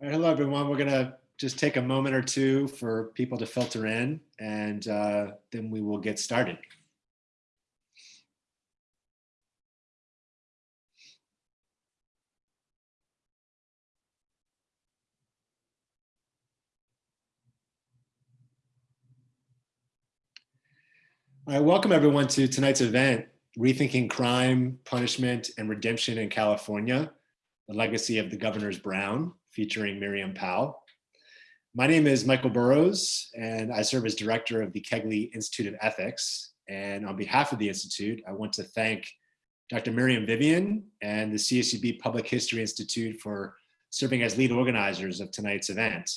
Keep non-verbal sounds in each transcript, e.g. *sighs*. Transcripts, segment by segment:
All right, hello, everyone. We're going to just take a moment or two for people to filter in, and uh, then we will get started. All right, welcome everyone to tonight's event, Rethinking Crime, Punishment, and Redemption in California, the legacy of the Governor's Brown, featuring Miriam Pawel. My name is Michael Burroughs, and I serve as director of the Kegley Institute of Ethics. And on behalf of the Institute, I want to thank Dr. Miriam Vivian and the CSUB Public History Institute for serving as lead organizers of tonight's event.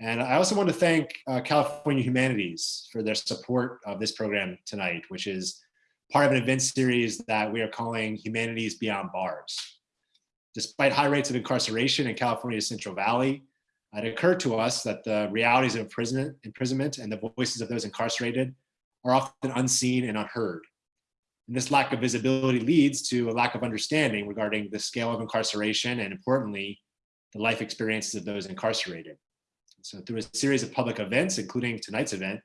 And I also want to thank uh, California Humanities for their support of this program tonight, which is part of an event series that we are calling Humanities Beyond Bars. Despite high rates of incarceration in California's Central Valley, it occurred to us that the realities of imprisonment, imprisonment and the voices of those incarcerated are often unseen and unheard. And this lack of visibility leads to a lack of understanding regarding the scale of incarceration and importantly, the life experiences of those incarcerated. So through a series of public events, including tonight's event,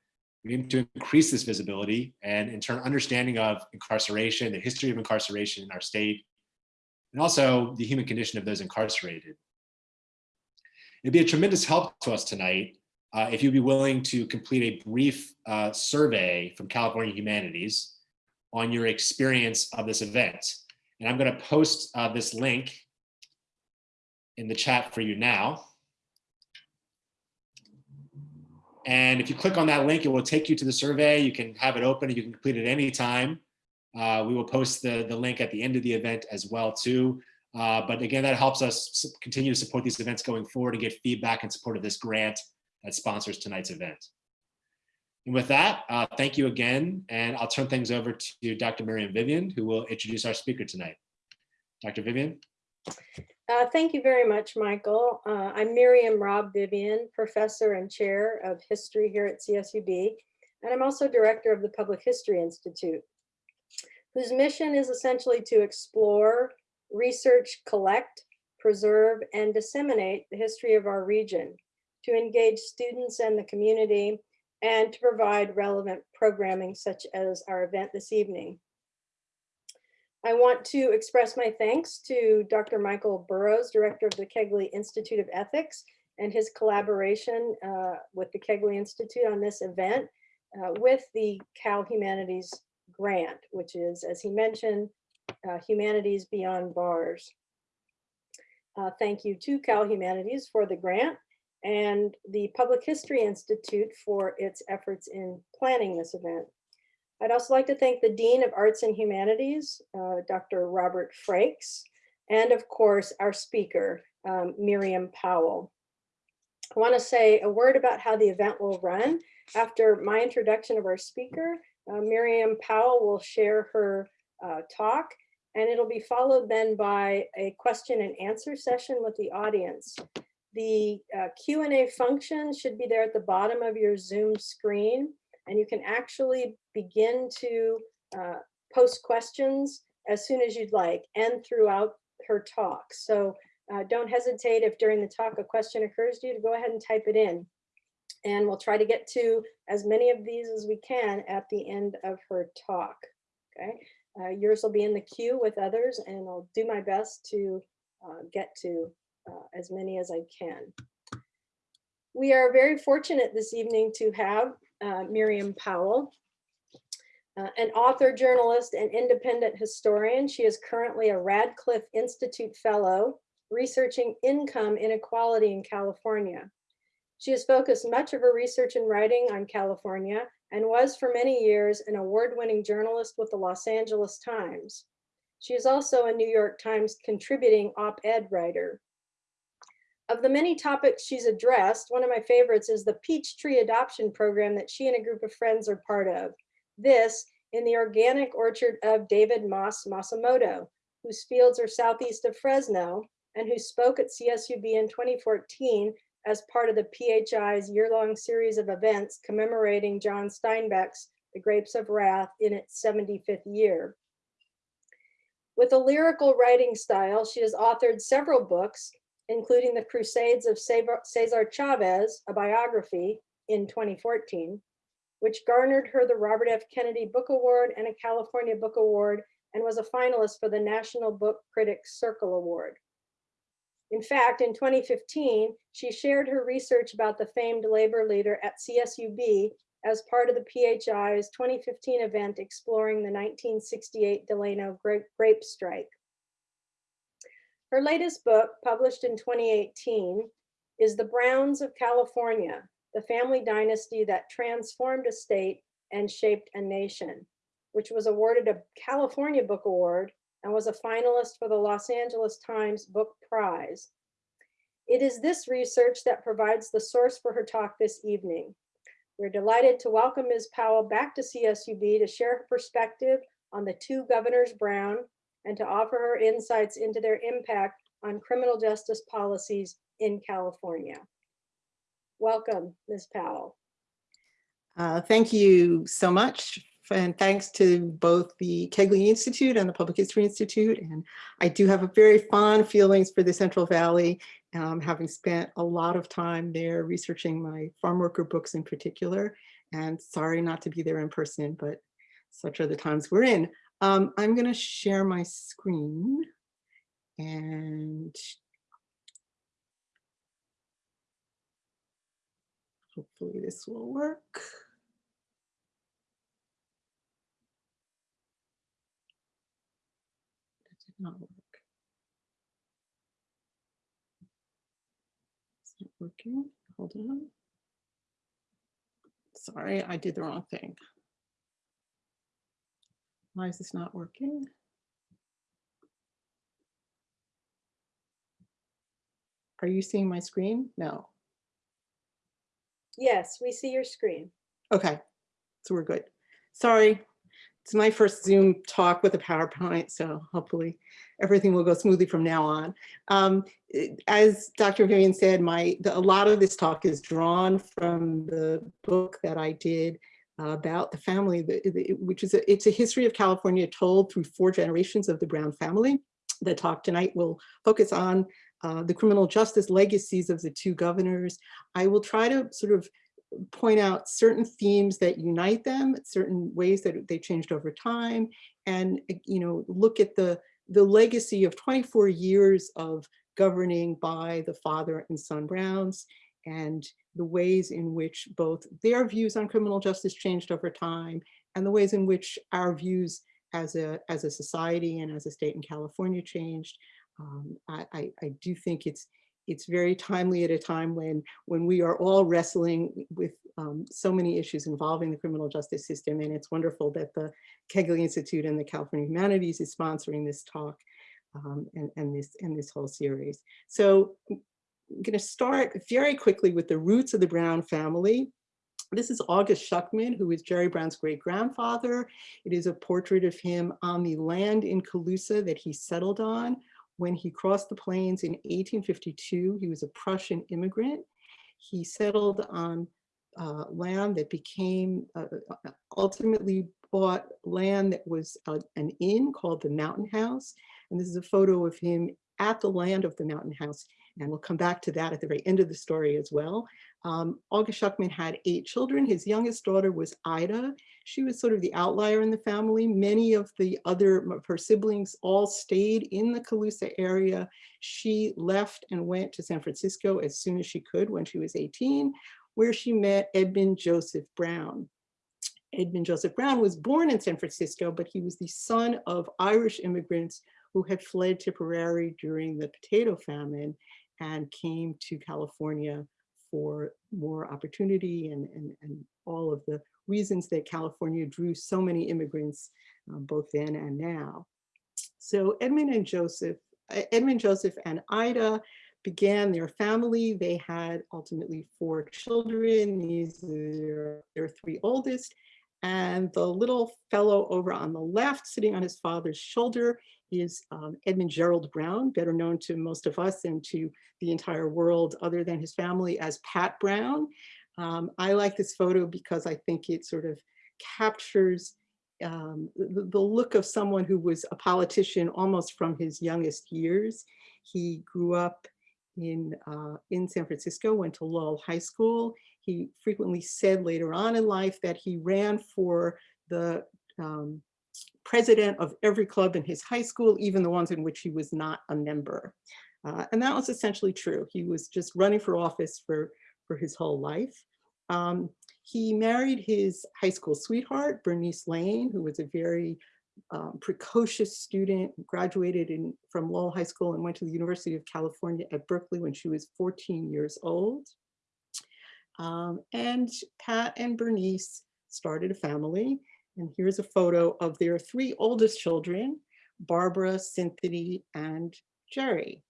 we aim to increase this visibility and in turn understanding of incarceration, the history of incarceration in our state, and also the human condition of those incarcerated. It'd be a tremendous help to us tonight uh, if you'd be willing to complete a brief uh, survey from California Humanities on your experience of this event. And I'm gonna post uh, this link in the chat for you now. And if you click on that link, it will take you to the survey. You can have it open and you can complete it anytime. Uh, we will post the, the link at the end of the event as well too. Uh, but again, that helps us continue to support these events going forward and get feedback and support of this grant that sponsors tonight's event. And with that, uh, thank you again. And I'll turn things over to Dr. Miriam Vivian, who will introduce our speaker tonight. Dr. Vivian. Uh, thank you very much, Michael. Uh, I'm Miriam Raub Vivian, professor and chair of history here at CSUB, and I'm also director of the Public History Institute whose mission is essentially to explore, research, collect, preserve, and disseminate the history of our region, to engage students and the community, and to provide relevant programming such as our event this evening. I want to express my thanks to Dr. Michael Burroughs, Director of the Kegley Institute of Ethics, and his collaboration uh, with the Kegley Institute on this event uh, with the Cal Humanities grant, which is, as he mentioned, uh, Humanities Beyond Bars. Uh, thank you to Cal Humanities for the grant and the Public History Institute for its efforts in planning this event. I'd also like to thank the Dean of Arts and Humanities, uh, Dr. Robert Frakes, and of course, our speaker, um, Miriam Pawel. I wanna say a word about how the event will run. After my introduction of our speaker, uh, Miriam Pawel will share her uh, talk and it'll be followed then by a question and answer session with the audience. The uh, Q&A function should be there at the bottom of your Zoom screen and you can actually begin to uh, post questions as soon as you'd like and throughout her talk. So uh, don't hesitate if during the talk a question occurs to you to go ahead and type it in and we'll try to get to as many of these as we can at the end of her talk. Okay, uh, yours will be in the queue with others and I'll do my best to uh, get to uh, as many as I can. We are very fortunate this evening to have uh, Miriam Pawel, uh, an author, journalist, and independent historian. She is currently a Radcliffe Institute Fellow researching income inequality in California. She has focused much of her research and writing on California and was for many years an award-winning journalist with the Los Angeles Times. She is also a New York Times contributing op-ed writer. Of the many topics she's addressed, one of my favorites is the Peachtree Adoption Program that she and a group of friends are part of. This in the organic orchard of David Mas Masumoto, whose fields are southeast of Fresno and who spoke at CSUB in 2014 as part of the PHI's year-long series of events commemorating John Steinbeck's The Grapes of Wrath in its 75th year. With a lyrical writing style, she has authored several books, including The Crusades of Cesar Chavez, a biography in 2014, which garnered her the Robert F. Kennedy Book Award and a California Book Award and was a finalist for the National Book Critics Circle Award. In fact, in 2015, she shared her research about the famed labor leader at CSUB as part of the PHI's 2015 event exploring the 1968 Delano grape, grape strike. Her latest book, published in 2018, is The Browns of California, the family dynasty that transformed a state and shaped a nation, which was awarded a California Book Award and was a finalist for the Los Angeles Times Book Prize. It is this research that provides the source for her talk this evening. We're delighted to welcome Ms. Pawel back to CSUB to share her perspective on the two governors Brown and to offer her insights into their impact on criminal justice policies in California. Welcome, Ms. Pawel. Uh, thank you so much. And thanks to both the Kegley Institute and the Public History Institute. And I do have a very fond feelings for the Central Valley, um, having spent a lot of time there researching my farm worker books in particular. And sorry not to be there in person, but such are the times we're in. Um, I'm going to share my screen and hopefully this will work. That did not work. It's not working. Hold on. Sorry, I did the wrong thing. Why is this not working? Are you seeing my screen? No. Yes, we see your screen. Okay, so we're good. Sorry, it's my first Zoom talk with a PowerPoint, so hopefully everything will go smoothly from now on. Um, as Dr. Vivian said, my the, a lot of this talk is drawn from the book that I did about the family, the, the- which is a, it's a history of California told through four generations of the Brown family. The talk tonight will focus on uh, the criminal justice legacies of the two governors. I will try to sort of point out certain themes that unite them, certain ways that they changed over time, and uh, you know, look at the the legacy of 24 years of governing by the father and son Browns, and the ways in which both their views on criminal justice changed over time, and the ways in which our views as a as a society and as a state in California changed. Um, I, I, I do think it's it's very timely at a time when when we are all wrestling with um, so many issues involving the criminal justice system. And it's wonderful that the Kegley Institute and the California Humanities is sponsoring this talk um, and, and, this, and this whole series. So I'm going to start very quickly with the roots of the Brown family. This is August Schuckman, who is Jerry Brown's great grandfather. It is a portrait of him on the land in Colusa that he settled on when he crossed the plains in 1852, he was a Prussian immigrant. He settled on uh, land that became, uh, uh, ultimately bought land that was uh, an inn called the Mountain House. And this is a photo of him at the land of the Mountain House. And we'll come back to that at the very end of the story as well. Um, August Schuckman had eight children. His youngest daughter was Ida. She was sort of the outlier in the family. Many of the other of her siblings all stayed in the Colusa area. She left and went to San Francisco as soon as she could when she was 18, where she met Edmund Joseph Brown. Edmund Joseph Brown was born in San Francisco, but he was the son of Irish immigrants who had fled Tipperary during the potato famine and came to California for more opportunity and, and, and all of the reasons that California drew so many immigrants uh, both then and now. So Edmund and Joseph, Edmund Joseph and Ida began their family. They had ultimately four children. These are their three oldest. And the little fellow over on the left, sitting on his father's shoulder, is um, Edmund Gerald Brown, better known to most of us and to the entire world other than his family as Pat Brown. Um, I like this photo because I think it sort of captures um, the, the, look of someone who was a politician almost from his youngest years. He grew up in, uh, in San Francisco, went to Lowell High School. He frequently said later on in life that he ran for the um, president of every club in his high school, even the ones in which he was not a member. Uh, and that was essentially true. He was just running for office for, for his whole life. Um, he married his high school sweetheart, Bernice Lane, who was a very um, precocious student, graduated in, from Lowell High School and went to the University of California at Berkeley when she was 14 years old. Um, and Pat and Bernice started a family. And here's a photo of their three oldest children, Barbara, Cynthia, and Jerry.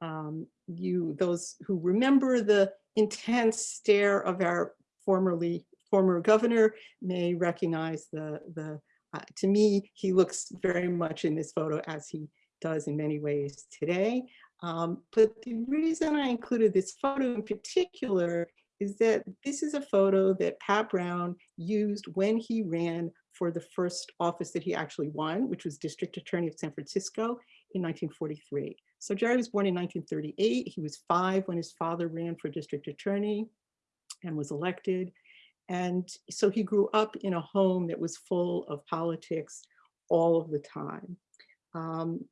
Um, you, those who remember the intense stare of our formerly former governor may recognize the, the uh, to me, he looks very much in this photo as he does in many ways today. Um, but the reason I included this photo in particular is that this is a photo that Pat Brown used when he ran for the first office that he actually won, which was District Attorney of San Francisco in 1943. So Jerry was born in 1938. He was five when his father ran for District Attorney and was elected. And so he grew up in a home that was full of politics all of the time. Um,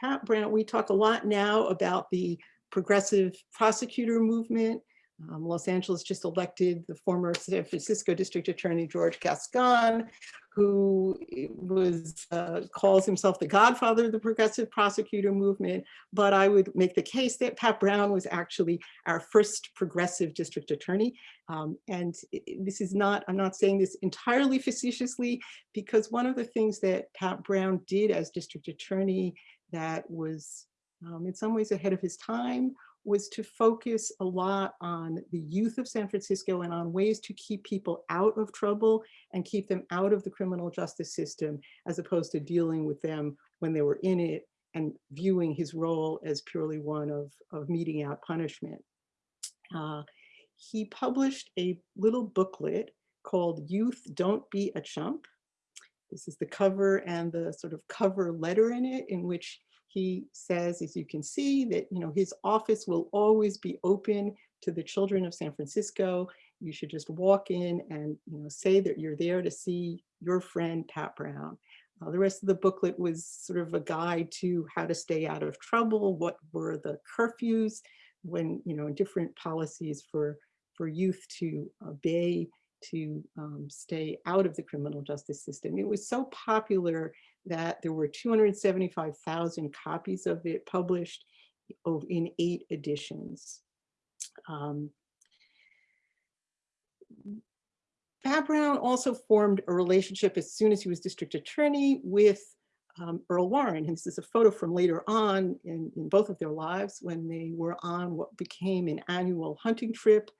Pat Brown, we talk a lot now about the progressive prosecutor movement. Um, Los Angeles just elected the former San Francisco District Attorney George Gascon, who was uh, calls himself the godfather of the progressive prosecutor movement. But I would make the case that Pat Brown was actually our first progressive district attorney. Um, and this is not, I'm not saying this entirely facetiously, because one of the things that Pat Brown did as district attorney that was um, in some ways ahead of his time was to focus a lot on the youth of San Francisco and on ways to keep people out of trouble and keep them out of the criminal justice system, as opposed to dealing with them when they were in it and viewing his role as purely one of, of meting out punishment. Uh, he published a little booklet called Youth Don't Be a Chump. This is the cover and the sort of cover letter in it in which he says, as you can see, that you know his office will always be open to the children of San Francisco. You should just walk in and you know say that you're there to see your friend Pat Brown. Uh, the rest of the booklet was sort of a guide to how to stay out of trouble, what were the curfews, when you know different policies for for youth to obey to um, stay out of the criminal justice system. It was so popular that there were 275,000 copies of it published in eight editions. Um, Brown also formed a relationship as soon as he was district attorney with um, Earl Warren. And this is a photo from later on in, in both of their lives when they were on what became an annual hunting trip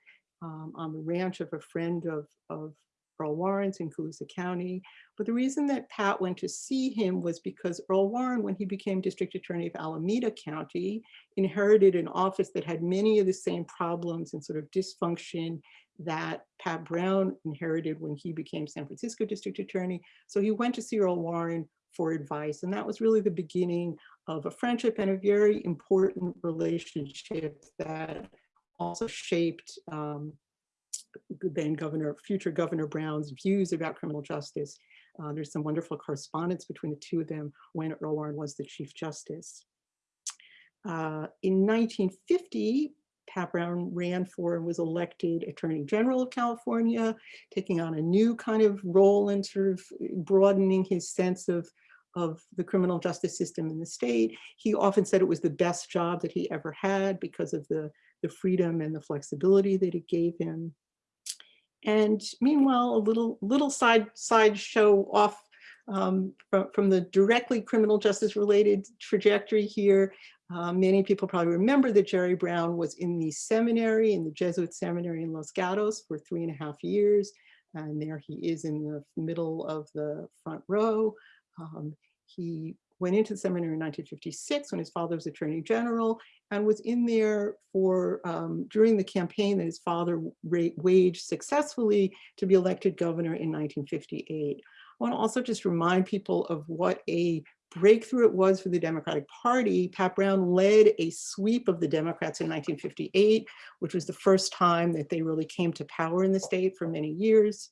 um, on the ranch of a friend of, of Earl Warren's in Colusa County. But the reason that Pat went to see him was because Earl Warren, when he became district attorney of Alameda County, inherited an office that had many of the same problems and sort of dysfunction that Pat Brown inherited when he became San Francisco district attorney. So he went to see Earl Warren for advice. And that was really the beginning of a friendship and a very important relationship that also shaped um, then Governor, future Governor Brown's views about criminal justice. Uh, there's some wonderful correspondence between the two of them when Earl Warren was the Chief Justice. Uh, in 1950, Pat Brown ran for and was elected Attorney General of California, taking on a new kind of role and sort of broadening his sense of, of the criminal justice system in the state. He often said it was the best job that he ever had because of the, the freedom and the flexibility that it gave him. And meanwhile, a little little side side show off um, from, from the directly criminal justice related trajectory here. Uh, many people probably remember that Jerry Brown was in the seminary, in the Jesuit seminary in Los Gatos for three and a half years. And there he is in the middle of the front row. Um, he went into the seminary in 1956 when his father was attorney general and was in there for um, during the campaign that his father waged successfully to be elected governor in 1958. I want to also just remind people of what a breakthrough it was for the Democratic Party, Pat Brown led a sweep of the Democrats in 1958, which was the first time that they really came to power in the state for many years.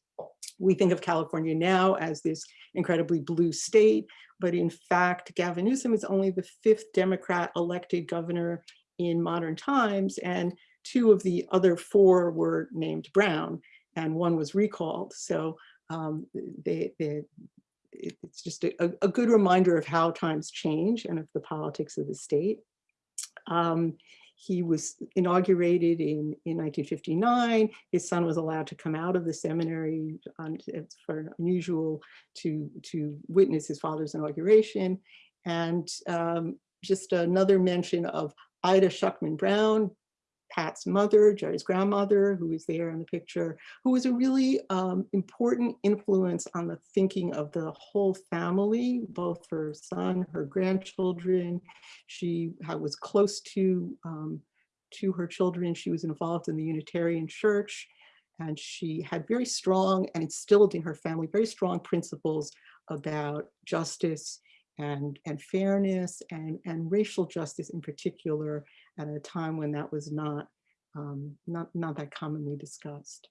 We think of California now as this incredibly blue state, but in fact, Gavin Newsom is only the fifth Democrat elected governor in modern times, and two of the other four were named Brown, and one was recalled. So um, they, they, it's just a, a- good reminder of how times change and of the politics of the state. Um, he was inaugurated in, in 1959. His son was allowed to come out of the seminary on, it's for unusual to, to witness his father's inauguration. And um, just another mention of Ida Schuckman Brown, Pat's mother, Jerry's grandmother, who is there in the picture, who was a really um, important influence on the thinking of the whole family, both her son, her grandchildren. She was close to, um, to her children. She was involved in the Unitarian Church, and she had very strong, and instilled in her family, very strong principles about justice and, and fairness and, and racial justice in particular at a time when that was not, um, not, not that commonly discussed.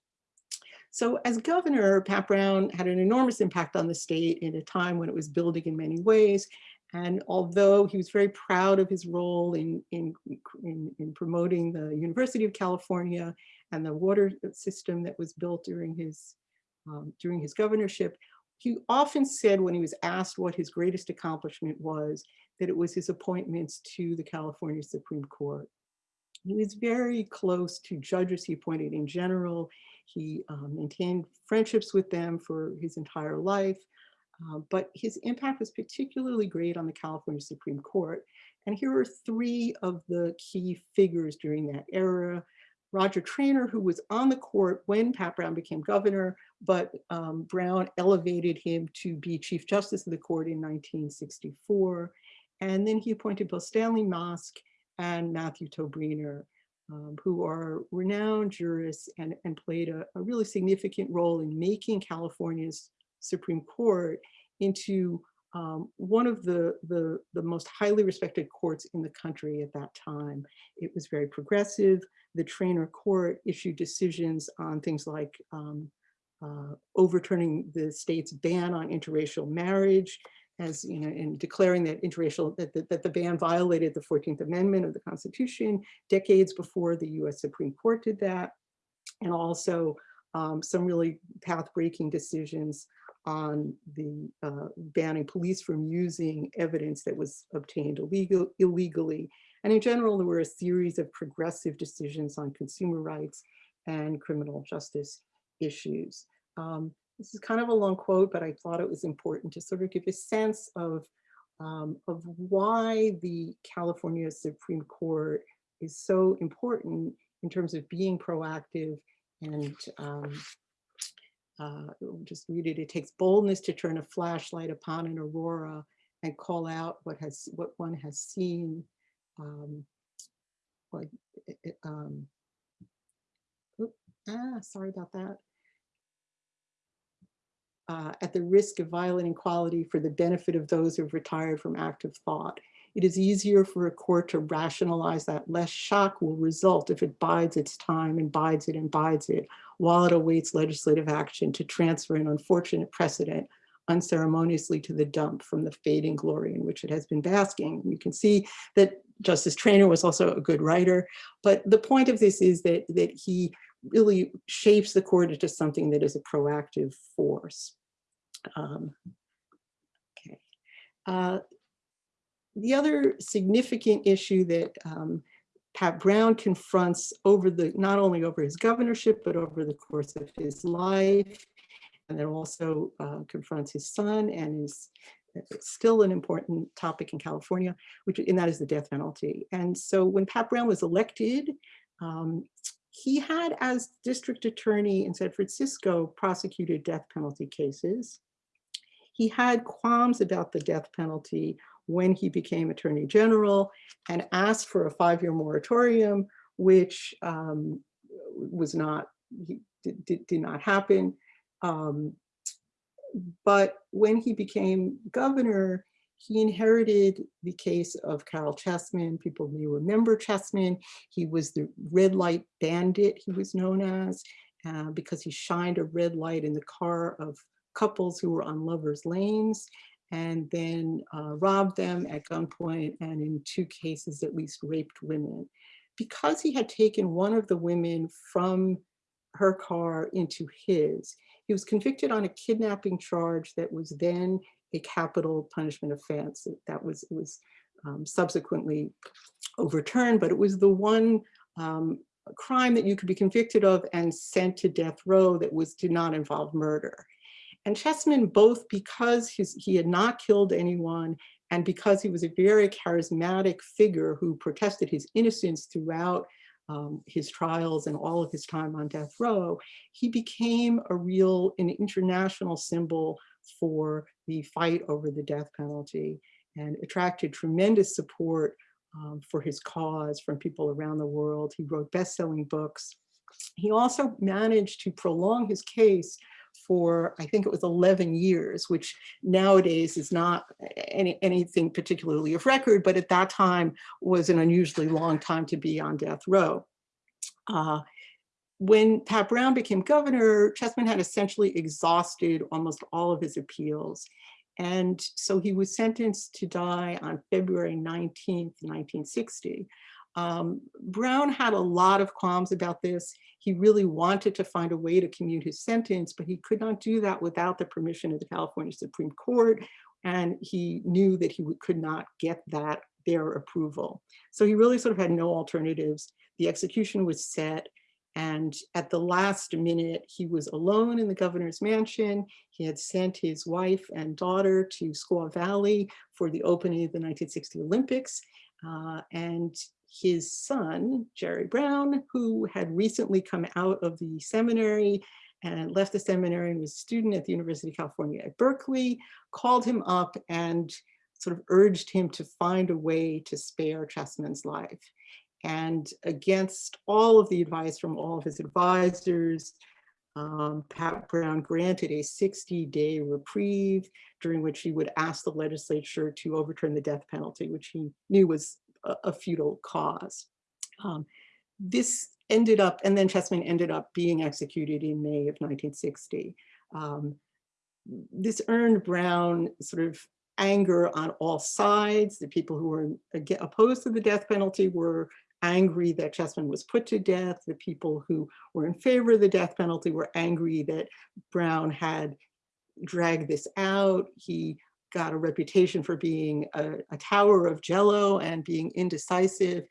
So as governor, Pat Brown had an enormous impact on the state in a time when it was building in many ways. And although he was very proud of his role in, in, in, in promoting the University of California and the water system that was built during his, um, during his governorship, he often said when he was asked what his greatest accomplishment was, that it was his appointments to the California Supreme Court. He was very close to judges he appointed in general. He um, maintained friendships with them for his entire life, uh, but his impact was particularly great on the California Supreme Court. And here are three of the key figures during that era. Roger Traynor, who was on the court when Pat Brown became governor, but um, Brown elevated him to be Chief Justice of the court in 1964. And then he appointed both Stanley Mosk and Matthew Tobriner, um, who are renowned jurists and, and played a, a really significant role in making California's Supreme Court into um, one of the, the, the most highly respected courts in the country at that time. It was very progressive. The Traynor Court issued decisions on things like um, uh, overturning the state's ban on interracial marriage, as you know, in declaring that interracial that the, that the ban violated the 14th Amendment of the Constitution decades before the U.S. Supreme Court did that, and also um, some really path-breaking decisions on the uh, banning police from using evidence that was obtained illegal, illegally. And in general, there were a series of progressive decisions on consumer rights and criminal justice issues. Um, this is kind of a long quote, but I thought it was important to sort of give a sense of, um, of why the California Supreme Court is so important in terms of being proactive and um, uh, just read it. It takes boldness to turn a flashlight upon an aurora and call out what has what one has seen. Um, like, it- it, um, oop, ah, sorry about that. Uh, at the risk of violating equality for the benefit of those who have retired from active thought. It is easier for a court to rationalize that less shock will result if it bides its time and bides it and bides it while it awaits legislative action to transfer an unfortunate precedent unceremoniously to the dump from the fading glory in which it has been basking. You can see that Justice Traynor was also a good writer, but the point of this is that, that he really shapes the court into something that is a proactive force. Um, okay. Uh, the other significant issue that um, Pat Brown confronts over the, not only over his governorship, but over the course of his life, and then also uh, confronts his son and is still an important topic in California, which and that is the death penalty. And so when Pat Brown was elected, um, he had as district attorney in San Francisco prosecuted death penalty cases. He had qualms about the death penalty when he became attorney general and asked for a five-year moratorium, which um, was not, did, did, did not happen. Um, but when he became governor, he inherited the case of Caryl Chessman. People may remember Chessman. He was the red light bandit, he was known as, uh, because he shined a red light in the car of couples who were on lovers' lanes and then uh, robbed them at gunpoint and in two cases at least raped women. Because he had taken one of the women from her car into his, he was convicted on a kidnapping charge that was then a capital punishment offense. That was, it was um, subsequently overturned, but it was the one um, crime that you could be convicted of and sent to death row that was did not involve murder. And Chessman, both because his, he had not killed anyone and because he was a very charismatic figure who protested his innocence throughout um, his trials and all of his time on death row, he became a real, an international symbol for the fight over the death penalty and attracted tremendous support um, for his cause from people around the world. He wrote best-selling books. He also managed to prolong his case for, I think it was 11 years, which nowadays is not any, anything particularly of record, but at that time was an unusually long time to be on death row. Uh, when Pat Brown became governor, Chessman had essentially exhausted almost all of his appeals. And so he was sentenced to die on February 19th, 1960. Um, Brown had a lot of qualms about this. He really wanted to find a way to commute his sentence, but he could not do that without the permission of the California Supreme Court. And he knew that he could not get that, their approval. So he really sort of had no alternatives. The execution was set. And at the last minute, he was alone in the governor's mansion. He had sent his wife and daughter to Squaw Valley for the opening of the 1960 Olympics. Uh, and his son, Jerry Brown, who had recently come out of the seminary and left the seminary and was a student at the University of California at Berkeley, called him up and sort of urged him to find a way to spare Chessman's life. And against all of the advice from all of his advisors, um, Pat Brown granted a 60-day reprieve during which he would ask the legislature to overturn the death penalty, which he knew was a, a futile cause. Um, this ended up, and then Chessman ended up being executed in May of 1960. Um, this earned Brown sort of anger on all sides. The people who were opposed to the death penalty were angry that Chessman was put to death. The people who were in favor of the death penalty were angry that Brown had dragged this out. He got a reputation for being a, a tower of jello and being indecisive.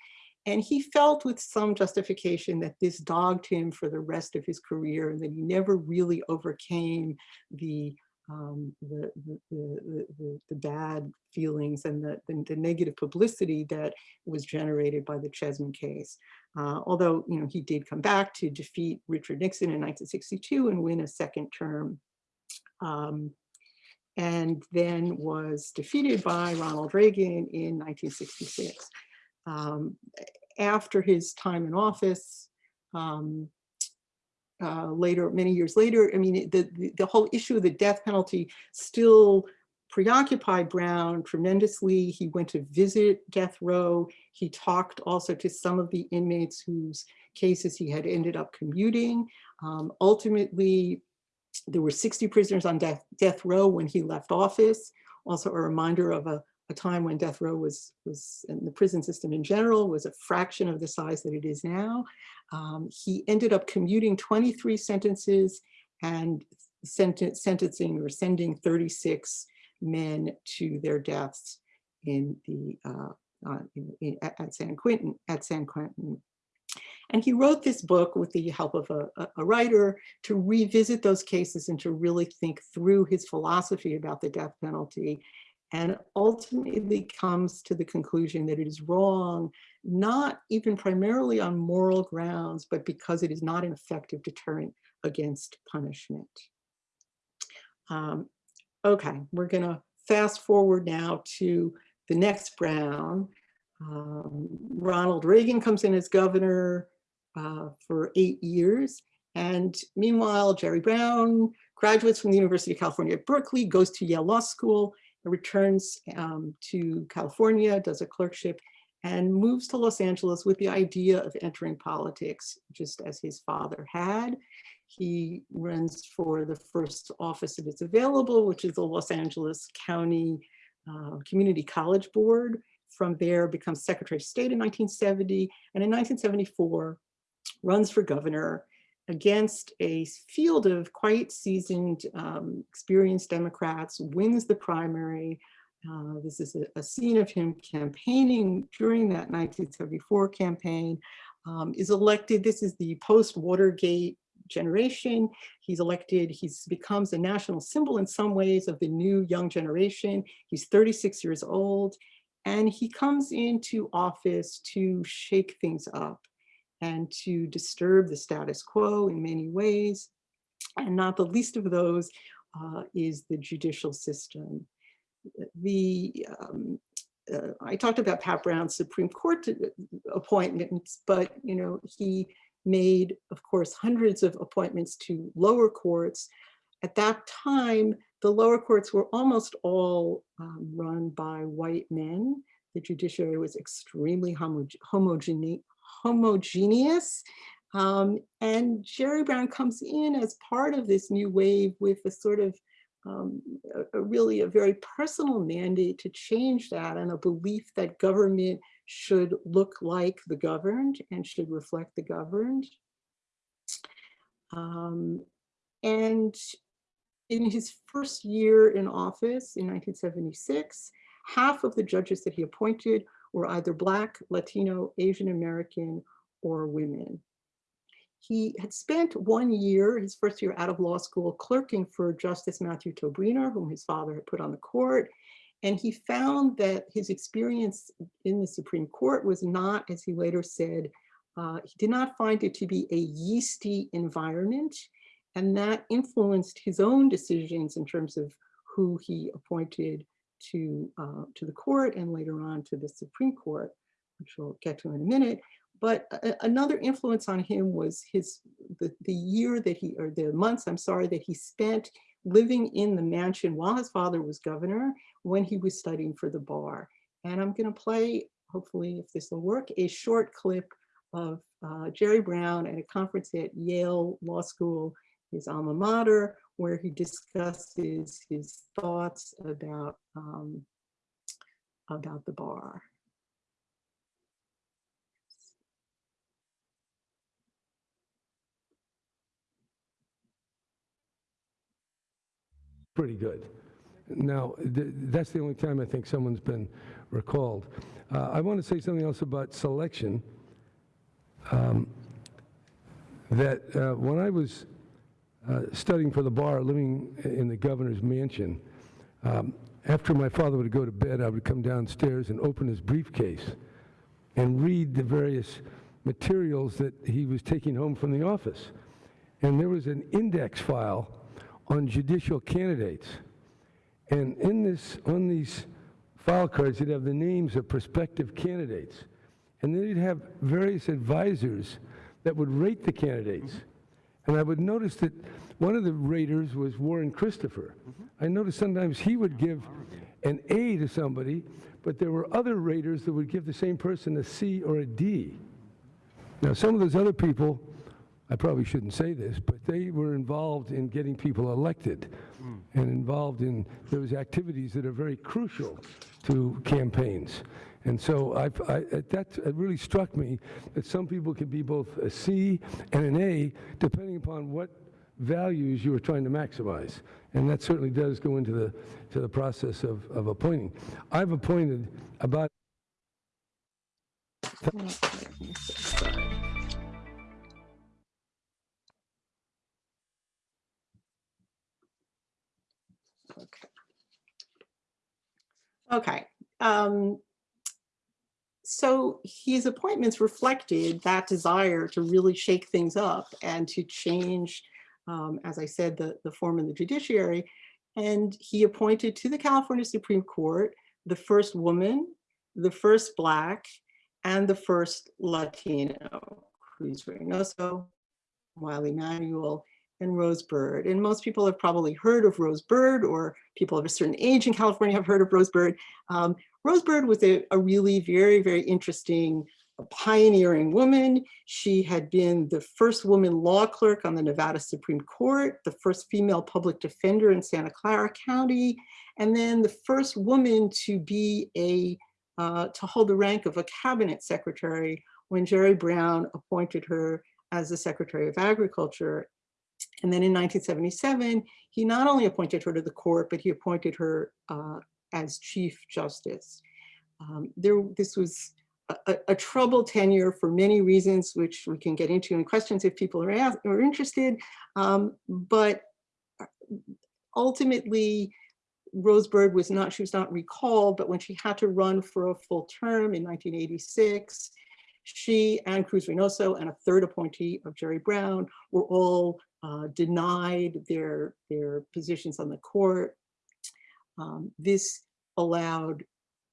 And he felt with some justification that this dogged him for the rest of his career and that he never really overcame the um, the, the, the, the, bad feelings and the, the, the, negative publicity that was generated by the Chessman case. Uh, although, you know, he did come back to defeat Richard Nixon in 1962 and win a second term. Um, and then was defeated by Ronald Reagan in 1966. Um, after his time in office, um, uh, later, many years later, I mean, the, the, the whole issue of the death penalty still preoccupied Brown tremendously. He went to visit death row. He talked also to some of the inmates whose cases he had ended up commuting. Um, ultimately, there were 60 prisoners on death, death row when he left office. Also a reminder of a, a time when death row was, was in the prison system in general was a fraction of the size that it is now. Um, he ended up commuting 23 sentences and sentencing or sending 36 men to their deaths in the uh, uh, in, in, at San Quentin at San Quentin and he wrote this book with the help of a, a, writer to revisit those cases and to really think through his philosophy about the death penalty and ultimately comes to the conclusion that it is wrong, not even primarily on moral grounds, but because it is not an effective deterrent against punishment. Um, okay, we're gonna fast forward now to the next Brown. Um, Ronald Reagan comes in as governor uh, for eight years. And meanwhile, Jerry Brown graduates from the University of California at Berkeley, goes to Yale Law School, returns um, to California, does a clerkship, and moves to Los Angeles with the idea of entering politics, just as his father had. He runs for the first office that is available, which is the Los Angeles County uh, Community College Board. From there, becomes Secretary of State in 1970, and in 1974, runs for governor against a field of quite seasoned, um, experienced Democrats, wins the primary. Uh, this is a, a, scene of him campaigning during that 1974 campaign, um, is elected. This is the post-Watergate generation. He's elected, he becomes a national symbol in some ways of the new young generation. He's 36 years old, and he comes into office to shake things up and to disturb the status quo in many ways. And not the least of those uh, is the judicial system. The um, uh, I talked about Pat Brown's Supreme Court uh, appointments, but you know he made, of course, hundreds of appointments to lower courts. At that time, the lower courts were almost all um, run by white men. The judiciary was extremely homo homogeneous homogeneous. Um, and Jerry Brown comes in as part of this new wave with a sort of um, a, a really a very personal mandate to change that and a belief that government should look like the governed and should reflect the governed. Um, and in his first year in office in 1976, half of the judges that he appointed were either Black, Latino, Asian American, or women. He had spent one year, his first year out of law school, clerking for Justice Matthew Tobriner, whom his father had put on the court. And he found that his experience in the Supreme Court was not, as he later said, uh, he did not find it to be a yeasty environment. And that influenced his own decisions in terms of who he appointed to, uh, to the court and later on to the Supreme Court, which we'll get to in a minute. But another influence on him was his the, the year that he, or the months, I'm sorry, that he spent living in the mansion while his father was governor when he was studying for the bar. And I'm gonna play, hopefully if this will work, a short clip of uh, Jerry Brown at a conference at Yale Law School, his alma mater, where he discusses his thoughts about, um, about the bar. Pretty good. Now, th that's the only time I think someone's been recalled. Uh, I want to say something else about selection. Um, that uh, when I was studying for the bar, living in the governor's mansion. Um, after my father would go to bed, I would come downstairs and open his briefcase and read the various materials that he was taking home from the office. And there was an index file on judicial candidates. And in this, on these file cards, you'd have the names of prospective candidates. And then you'd have various advisors that would rate the candidates. And I would notice that one of the raters was Warren Christopher. Mm-hmm. I noticed sometimes he would give an A to somebody, but there were other raters that would give the same person a C or a D. Now, some of those other people, I probably shouldn't say this, but they were involved in getting people elected hmm. and involved in those activities that are very crucial to campaigns. And so I, that really struck me that some people can be both a C and an A, depending upon what values you are trying to maximize. And that certainly does go into the, to the process of, of appointing. I've appointed about Okay. Okay. Um, so his appointments reflected that desire to really shake things up and to change, um, as I said, the, the form of the judiciary. And he appointed to the California Supreme Court the first woman, the first Black, and the first Latino, Cruz Reynoso, Wiley Manuel, and Rose Bird. And most people have probably heard of Rose Bird or people of a certain age in California have heard of Rose Bird. Um, Rose Bird was a, a really very, very interesting a pioneering woman. She had been the first woman law clerk on the Nevada Supreme Court, the first female public defender in Santa Clara County, and then the first woman to be a, uh, to hold the rank of a cabinet secretary when Jerry Brown appointed her as the Secretary of Agriculture. And then in 1977, he not only appointed her to the court, but he appointed her uh, as Chief Justice. Um, there, this was a, a, troubled tenure for many reasons, which we can get into in questions if people are, asked, are interested. Um, but ultimately, Rose was not, she was not recalled, but when she had to run for a full term in 1986, she and Cruz Reynoso and a third appointee of Jerry Brown were all uh, denied their, their positions on the court. Um, this allowed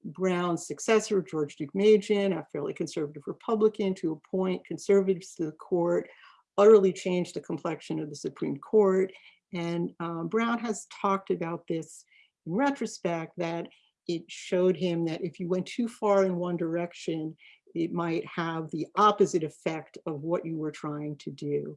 Brown's successor, George Deukmejian, a fairly conservative Republican, to appoint conservatives to the court, utterly changed the complexion of the Supreme Court. And um, Brown has talked about this in retrospect, that it showed him that if you went too far in one direction, it might have the opposite effect of what you were trying to do.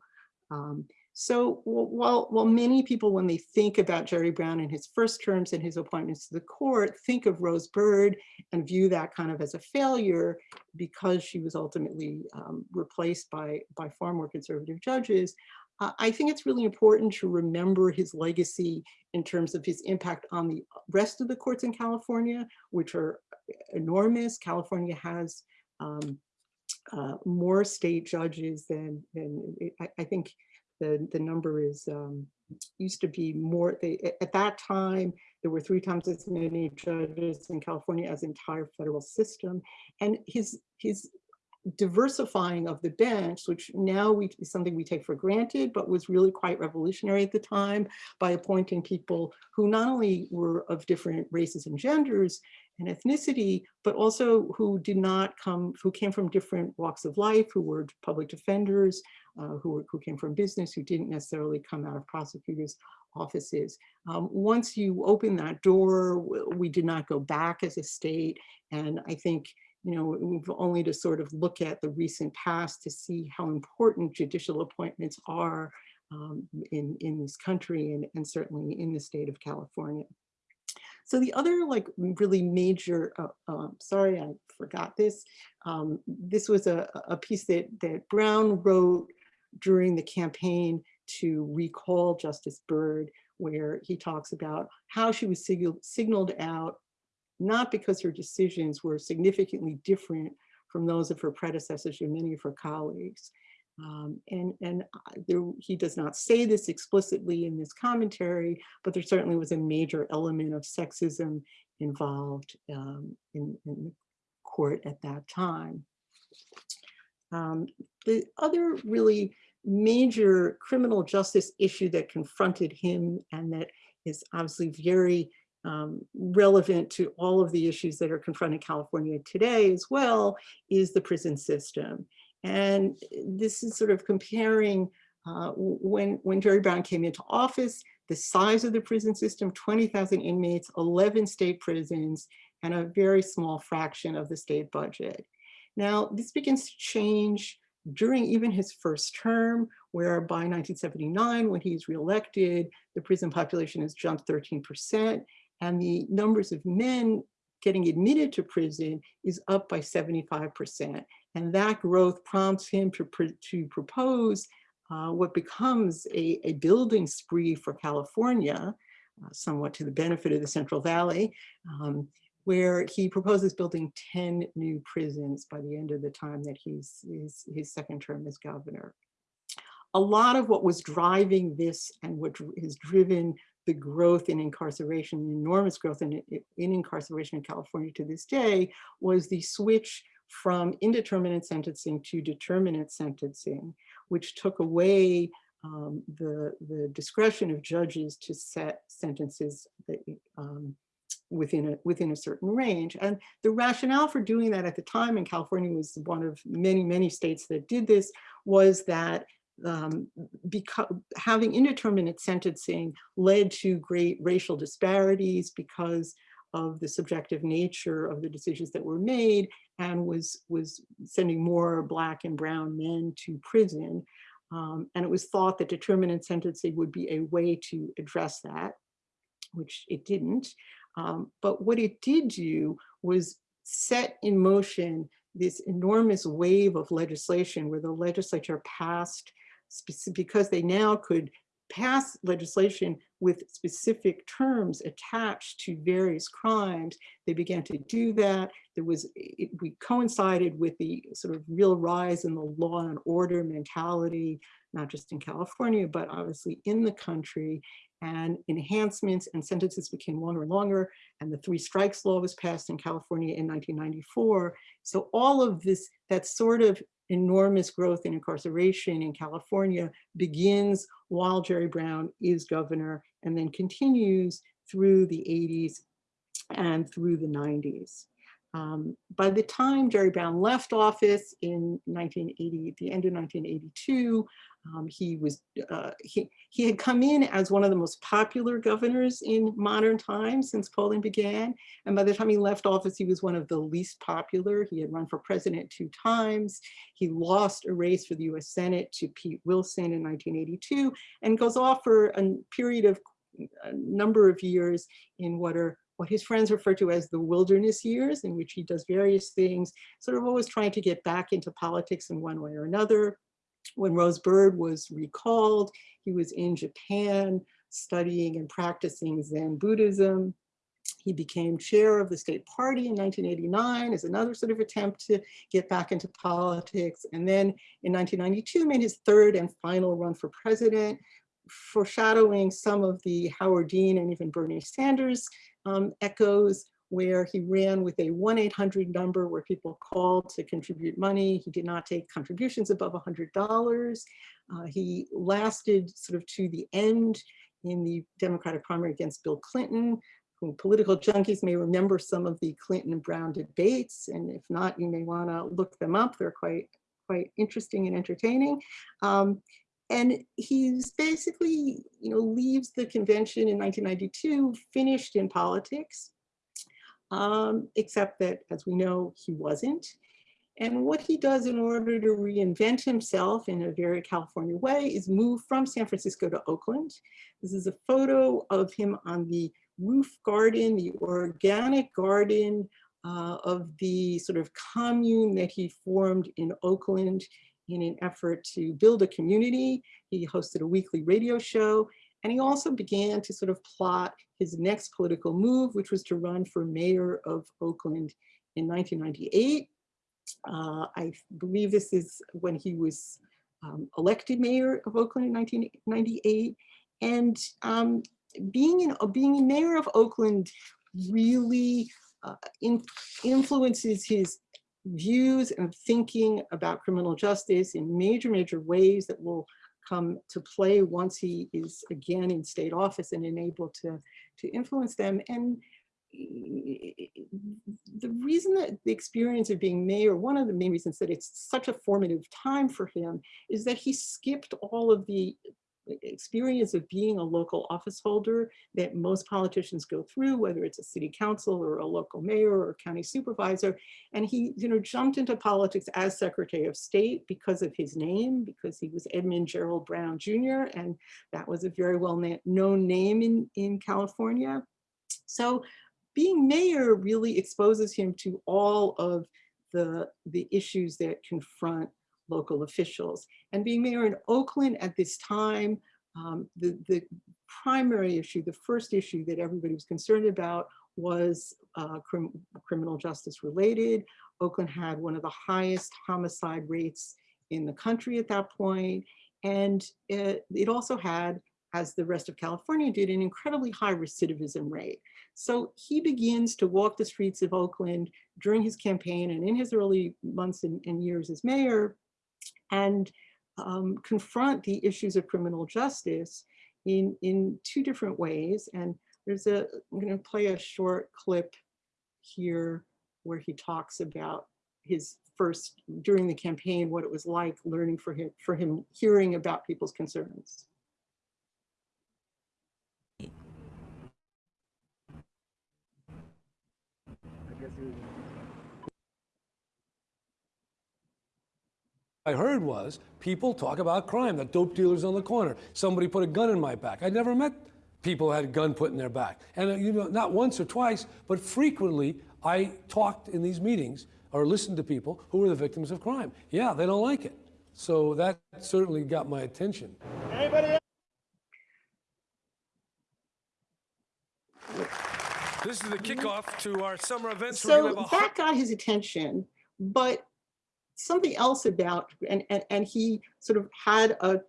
Um, so while, while many people, when they think about Jerry Brown in his first terms and his appointments to the court, think of Rose Bird and view that kind of as a failure because she was ultimately um, replaced by, by far more conservative judges, uh, I think it's really important to remember his legacy in terms of his impact on the rest of the courts in California, which are enormous. California has um, uh, more state judges than, than I, I think the, the number is um, used to be more, they, at that time, there were three times as many judges in California as the entire federal system. And his, his diversifying of the bench, which now we, is something we take for granted, but was really quite revolutionary at the time by appointing people who not only were of different races and genders and ethnicity, but also who did not come, who came from different walks of life, who were public defenders, uh, who, were, who came from business, who didn't necessarily come out of prosecutors' offices. Um, once you open that door, we did not go back as a state. And I think you know, we've only to sort of look at the recent past to see how important judicial appointments are um, in, in this country and, and certainly in the state of California. So the other like really major, uh, uh, sorry, I forgot this. Um, this was a, a piece that, that Brown wrote during the campaign to recall Justice Bird, where he talks about how she was signaled out not because her decisions were significantly different from those of her predecessors and many of her colleagues. Um, and and there, he does not say this explicitly in this commentary, but there certainly was a major element of sexism involved um, in, in, the court at that time. Um, the other really major criminal justice issue that confronted him and that is obviously very um, relevant to all of the issues that are confronting California today as well is the prison system. And this is sort of comparing uh, when, when Jerry Brown came into office, the size of the prison system, 20,000 inmates, 11 state prisons, and a very small fraction of the state budget. Now, this begins to change during even his first term, where by 1979, when he's reelected, the prison population has jumped 13%, and the numbers of men getting admitted to prison is up by 75%. And that growth prompts him to, pr to propose uh, what becomes a, a, building spree for California, uh, somewhat to the benefit of the Central Valley, um, where he proposes building 10 new prisons by the end of the time that he's his, his second term as governor. A lot of what was driving this and what has driven the growth in incarceration, the enormous growth in, in incarceration in California to this day was the switch from indeterminate sentencing to determinate sentencing, which took away um, the, the discretion of judges to set sentences that, um, within a, within a certain range. And the rationale for doing that at the time, and California was one of many, many states that did this, was that um, because having indeterminate sentencing led to great racial disparities because of the subjective nature of the decisions that were made and was was sending more black and brown men to prison. Um, and it was thought that determinate sentencing would be a way to address that, which it didn't. Um, but what it did do was set in motion this enormous wave of legislation where the legislature passed, because they now could pass legislation with specific terms attached to various crimes. They began to do that. There was, it, we coincided with the sort of real rise in the law and order mentality, not just in California, but obviously in the country and enhancements and sentences became longer and longer. And the three strikes law was passed in California in 1994. So all of this, that sort of enormous growth in incarceration in California begins while Jerry Brown is governor and then continues through the 80s and through the 90s. Um, by the time Jerry Brown left office in 1980, at the end of 1982, um, he was uh, he he had come in as one of the most popular governors in modern times since polling began, and by the time he left office, he was one of the least popular. He had run for president two times. He lost a race for the U.S. Senate to Pete Wilson in 1982, and goes off for a period of a number of years in what are what his friends refer to as the wilderness years, in which he does various things, sort of always trying to get back into politics in one way or another. When Rose Bird was recalled, he was in Japan studying and practicing Zen Buddhism. He became chair of the state party in 1989 as another sort of attempt to get back into politics. And then in 1992 made his third and final run for president, foreshadowing some of the Howard Dean and even Bernie Sanders um, echoes where he ran with a 1-800 number where people called to contribute money. He did not take contributions above $100. Uh, he lasted sort of to the end in the Democratic primary against Bill Clinton, who political junkies may remember some of the Clinton and Brown debates. And if not, you may wanna look them up. They're quite, quite interesting and entertaining. Um, and he's basically, you know, leaves the convention in 1992, finished in politics, um, except that, as we know, he wasn't. And what he does in order to reinvent himself in a very California way is move from San Francisco to Oakland. This is a photo of him on the roof garden, the organic garden uh, of the sort of commune that he formed in Oakland in an effort to build a community. He hosted a weekly radio show, and he also began to sort of plot his next political move, which was to run for mayor of Oakland in 1998. Uh, I believe this is when he was um, elected mayor of Oakland in 1998. And um, being, in, being mayor of Oakland really uh, in, influences his views and thinking about criminal justice in major, major ways that will come to play once he is again in state office and enabled to, to influence them. And the reason that the experience of being mayor, one of the main reasons that it's such a formative time for him is that he skipped all of the experience of being a local office holder that most politicians go through, whether it's a city council or a local mayor or county supervisor. And he you know, jumped into politics as Secretary of State because of his name, because he was Edmund Gerald Brown Jr. And that was a very well known name in, in California. So being mayor really exposes him to all of the, the issues that confront local officials. And being mayor in Oakland at this time, um, the, the primary issue, the first issue that everybody was concerned about was uh, crim criminal justice related. Oakland had one of the highest homicide rates in the country at that point. And it, it also had, as the rest of California did, an incredibly high recidivism rate. So he begins to walk the streets of Oakland during his campaign and in his early months and, and years as mayor, and um, confront the issues of criminal justice in, in two different ways. And there's a, I'm gonna play a short clip here where he talks about his first, during the campaign, what it was like learning for him, for him hearing about people's concerns. I heard was people talk about crime, that dope dealers on the corner. Somebody put a gun in my back. I never met people who had a gun put in their back. And uh, you know, not once or twice, but frequently I talked in these meetings or listened to people who were the victims of crime. Yeah, they don't like it. So that certainly got my attention. This is the kickoff to our summer events. We're gonna So have a that got his attention, but something else about, and, and, and he sort of had a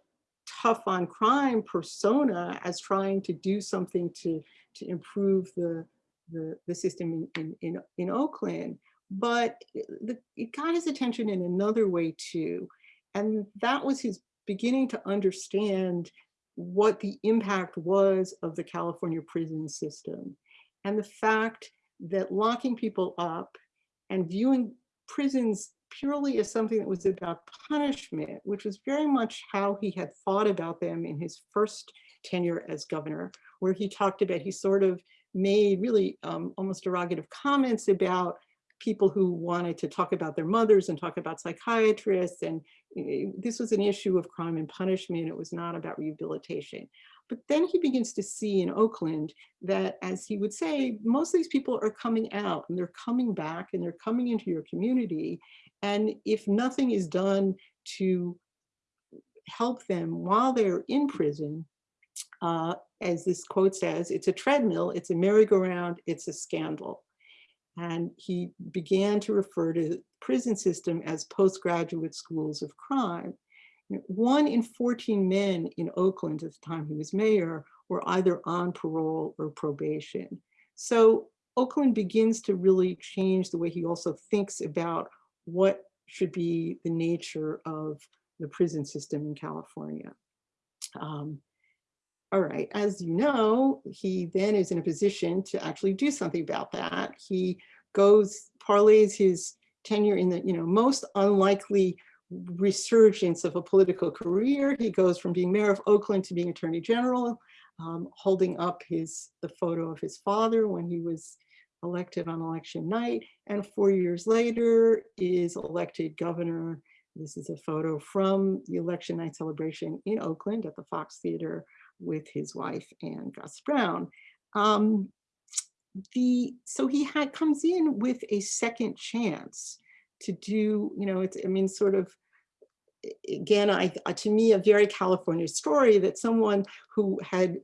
tough on crime persona as trying to do something to, to improve the, the, the system in, in, in, Oakland. But the, it got his attention in another way too. And that was his beginning to understand what the impact was of the California prison system. And the fact that locking people up and viewing prisons purely as something that was about punishment, which was very much how he had thought about them in his first tenure as governor, where he talked about, he sort of made really um, almost derogative comments about people who wanted to talk about their mothers and talk about psychiatrists. And eh, this was an issue of crime and punishment. It was not about rehabilitation. But then he begins to see in Oakland that, as he would say, most of these people are coming out and they're coming back and they're coming into your community. And if nothing is done to help them while they're in prison, uh, as this quote says, it's a treadmill, it's a merry-go-round, it's a scandal. And he began to refer to the prison system as postgraduate schools of crime. One in 14 men in Oakland at the time he was mayor were either on parole or probation. So Oakland begins to really change the way he also thinks about what should be the nature of the prison system in California. Um, all right, as you know, he then is in a position to actually do something about that. He goes, parlays his tenure in the you know most unlikely resurgence of a political career. He goes from being mayor of Oakland to being attorney general, um, holding up his the photo of his father when he was elected on election night, and four years later is elected governor. This is a photo from the election night celebration in Oakland at the Fox Theater with his wife and Gust Brown. Um, the so he had comes in with a second chance to do, you know, it's I mean, sort of again, I uh, to me a very California story that someone who had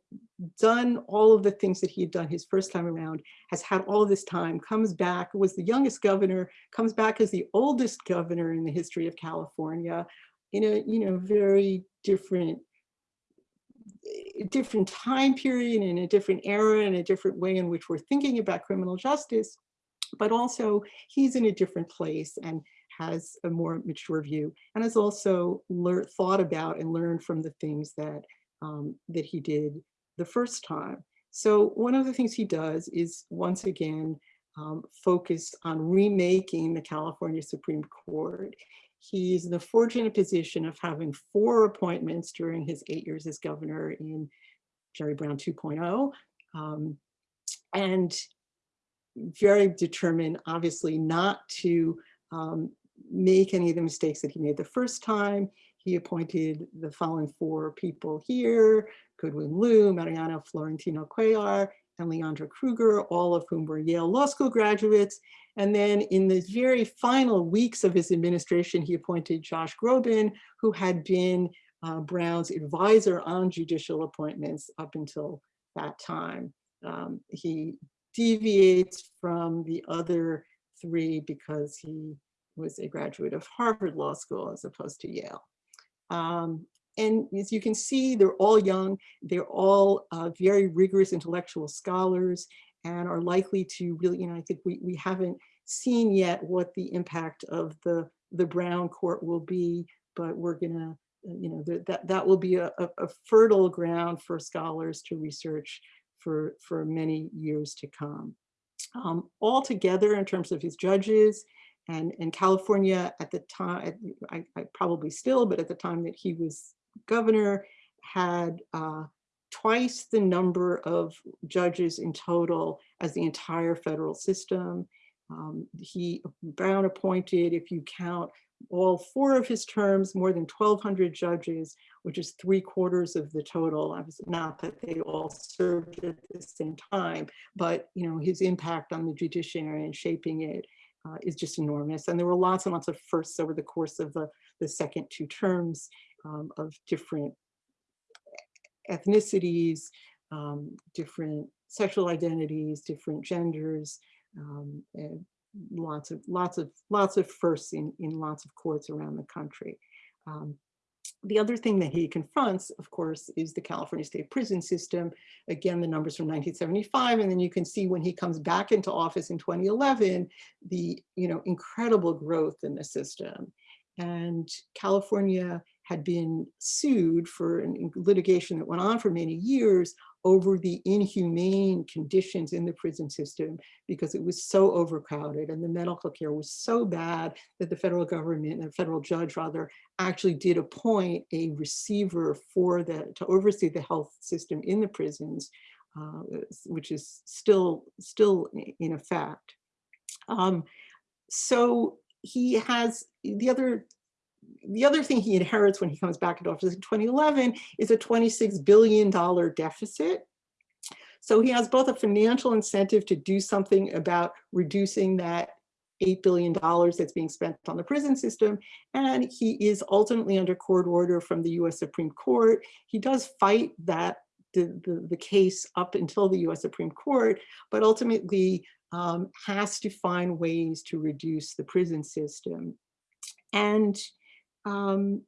done all of the things that he had done his first time around has had all this time, comes back, was the youngest governor, comes back as the oldest governor in the history of California in a you know very different different time period in a different era and a different way in which we're thinking about criminal justice, but also he's in a different place and has a more mature view and has also learned, thought about and learned from the things that, um, that he did the first time. So one of the things he does is once again, um, focus on remaking the California Supreme Court. He's in the fortunate position of having four appointments during his eight years as governor in Jerry Brown 2.0. Um, and very determined, obviously, not to um, make any of the mistakes that he made the first time. He appointed the following four people here, Goodwin Liu, Mariano Florentino Cuellar, and Leondra Kruger, all of whom were Yale Law School graduates. And then in the very final weeks of his administration, he appointed Josh Groban, who had been uh, Brown's advisor on judicial appointments up until that time. Um, he deviates from the other three because he was a graduate of Harvard Law School as opposed to Yale. Um, and as you can see, they're all young, they're all uh, very rigorous intellectual scholars and are likely to really, you know, I think we, we haven't seen yet what the impact of the, the Brown court will be, but we're gonna, uh, you know, that, that will be a, a, a fertile ground for scholars to research for, for many years to come. Um, altogether, in terms of his judges, and, and California at the time, I, I probably still, but at the time that he was governor, had uh, twice the number of judges in total as the entire federal system. Um, he, Brown appointed, if you count all four of his terms, more than 1,200 judges, which is three quarters of the total. Obviously, Not that they all served at the same time, but you know his impact on the judiciary and shaping it uh, is just enormous. And there were lots and lots of firsts over the course of the, the second two terms um, of different ethnicities, um, different sexual identities, different genders, um, and lots of lots of lots of firsts in in lots of courts around the country. Um, the other thing that he confronts, of course, is the California state prison system. Again, the numbers from 1975, and then you can see when he comes back into office in 2011, the you know incredible growth in the system. And California had been sued for an litigation that went on for many years over the inhumane conditions in the prison system because it was so overcrowded and the medical care was so bad that the federal government, the federal judge rather, actually did appoint a receiver for the, to oversee the health system in the prisons, uh, which is still, still in effect. Um, so he has, the other the other thing he inherits when he comes back into office in 2011 is a $26 billion deficit. So he has both a financial incentive to do something about reducing that $8 billion that's being spent on the prison system. And he is ultimately under court order from the US Supreme Court. He does fight that the, the, the case up until the US Supreme Court, but ultimately um, has to find ways to reduce the prison system. And um,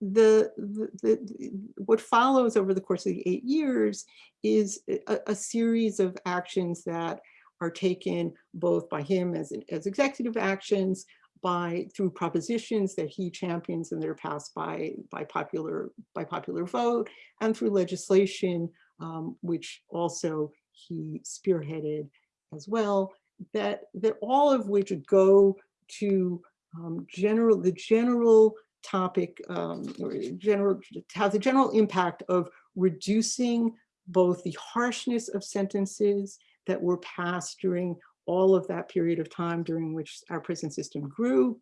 the, the, the, what follows over the course of the eight years is a, a, series of actions that are taken both by him as, as executive actions, by through propositions that he champions and that are passed by by popular by popular vote, and through legislation, um, which also he spearheaded as well. That that all of which go to um, general, the general topic, um, or general, has a general impact of reducing both the harshness of sentences that were passed during all of that period of time during which our prison system grew,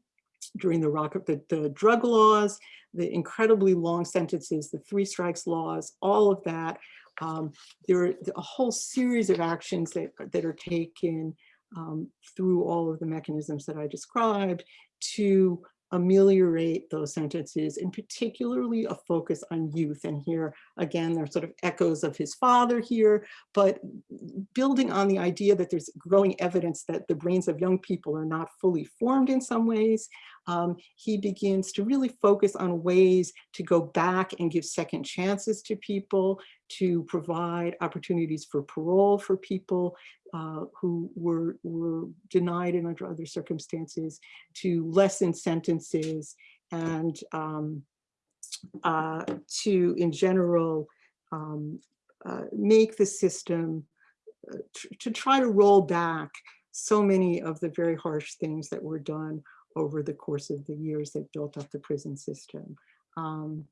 during the, rock, the, the drug laws, the incredibly long sentences, the three strikes laws, all of that. Um, there are a whole series of actions that, that are taken um, through all of the mechanisms that I described to ameliorate those sentences and particularly a focus on youth. And here again, there's sort of echoes of his father here, but building on the idea that there's growing evidence that the brains of young people are not fully formed in some ways, um, he begins to really focus on ways to go back and give second chances to people, to provide opportunities for parole for people uh, who were, were denied and under other circumstances, to lessen sentences and um, uh, to, in general, um, uh, make the system, uh, to try to roll back so many of the very harsh things that were done over the course of the years that built up the prison system. Um,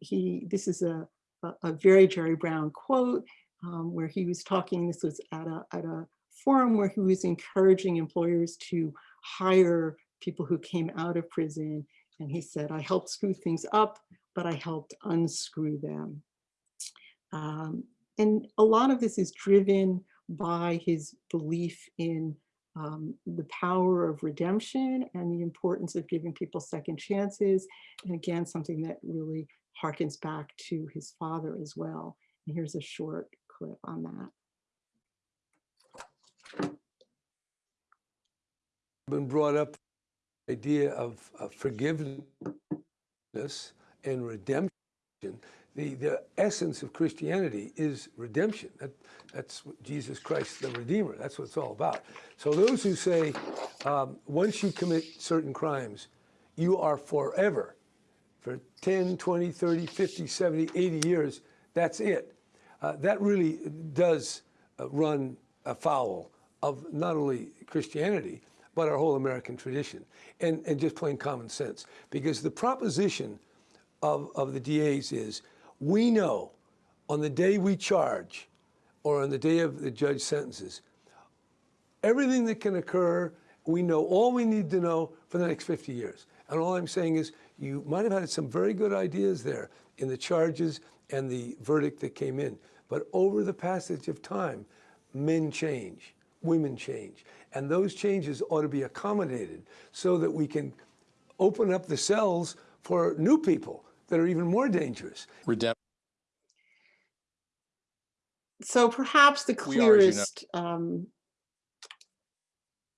he, this is a, a, very Jerry Brown quote um, where he was talking, this was at a, at a forum where he was encouraging employers to hire people who came out of prison. And he said, I helped screw things up, but I helped unscrew them. Um, and a lot of this is driven by his belief in um, the power of redemption and the importance of giving people second chances. And again, something that really harkens back to his father as well. And here's a short clip on that. Been brought up the idea of, of forgiveness and redemption the, the essence of Christianity is redemption. That, that's Jesus Christ, the Redeemer. That's what it's all about. So those who say, um, once you commit certain crimes, you are forever, for 10, 20, 30, 50, 70, 80 years, that's it. Uh, that really does uh, run afoul of not only Christianity, but our whole American tradition and, and just plain common sense. Because the proposition of, of the DAs is we know on the day we charge or on the day of the judge sentences, everything that can occur, we know all we need to know for the next 50 years. And all I'm saying is you might have had some very good ideas there in the charges and the verdict that came in. But over the passage of time, men change, women change. And those changes ought to be accommodated so that we can open up the cells for new people that are even more dangerous. Redemption. So perhaps the We are, you know- clearest um,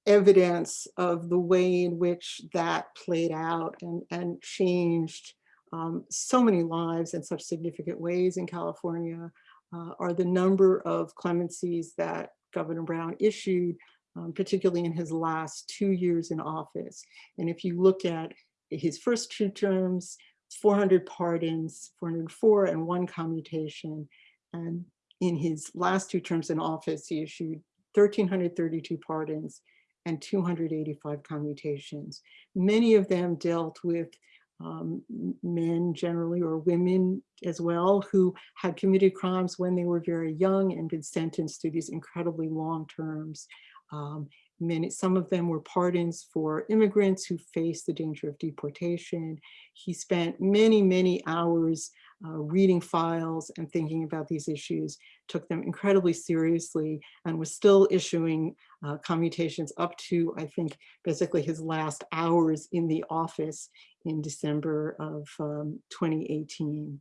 evidence of the way in which that played out and, and changed um, so many lives in such significant ways in California uh, are the number of clemencies that Governor Brown issued, um, particularly in his last two years in office. And if you look at his first two terms, 400 pardons, 404 and one commutation. And in his last two terms in office, he issued 1,332 pardons and 285 commutations. Many of them dealt with um, men generally or women as well who had committed crimes when they were very young and been sentenced to these incredibly long terms. Um, many, some of them were pardons for immigrants who faced the danger of deportation. He spent many, many hours uh, reading files and thinking about these issues, took them incredibly seriously, and was still issuing uh, commutations up to, I think, basically his last hours in the office in December of um, 2018.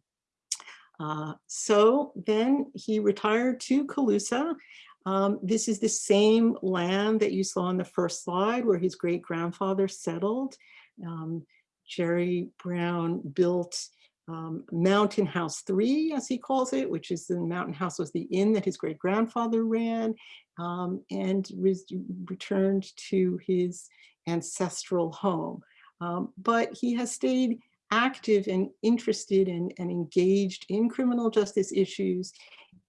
Uh, so then he retired to Colusa. Um, this is the same land that you saw on the first slide where his great grandfather settled. Um, Jerry Brown built um, Mountain House 3, as he calls it, which is the Mountain House was the inn that his great grandfather ran, um, and res- returned to his ancestral home. Um, but he has stayed active and interested and, and engaged in criminal justice issues.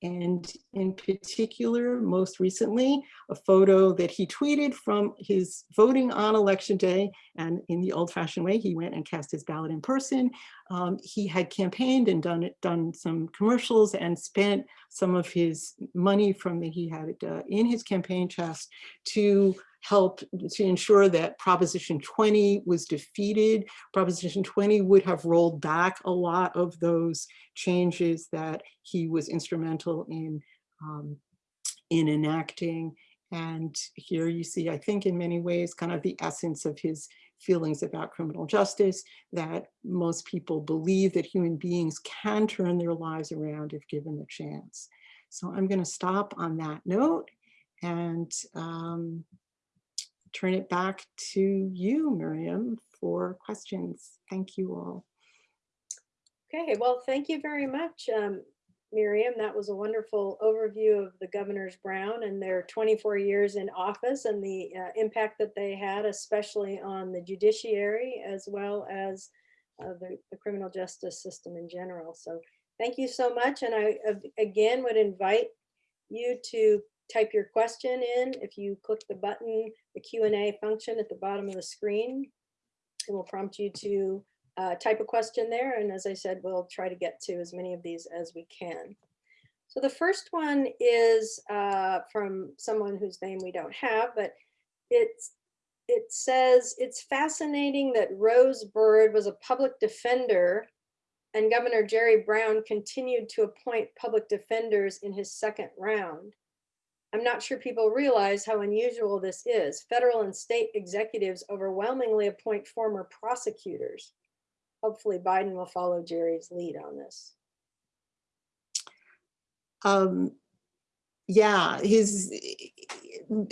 And in particular, most recently, a photo that he tweeted from his voting on election day. And in the old fashioned way, he went and cast his ballot in person. Um, he had campaigned and done done some commercials and spent some of his money from that he had uh, in his campaign chest to help to ensure that Proposition 20 was defeated. Proposition 20 would have rolled back a lot of those changes that he was instrumental in, um, in enacting. And here you see, I think in many ways, kind of the essence of his feelings about criminal justice, that most people believe that human beings can turn their lives around if given the chance. So I'm going to stop on that note and um, turn it back to you, Miriam, for questions. Thank you all. Okay, well, thank you very much, um, Miriam. That was a wonderful overview of the Governors Brown and their 24 years in office and the uh, impact that they had, especially on the judiciary as well as uh, the, the criminal justice system in general. So thank you so much. And I, again, would invite you to type your question in. If you click the button, the Q&A function at the bottom of the screen, it will prompt you to uh, type a question there. And as I said, we'll try to get to as many of these as we can. So the first one is uh, from someone whose name we don't have, but it's, it says, it's fascinating that Rose Bird was a public defender and Governor Jerry Brown continued to appoint public defenders in his second round. I'm not sure people realize how unusual this is. Federal and state executives overwhelmingly appoint former prosecutors. Hopefully Biden will follow Jerry's lead on this. Um, yeah, his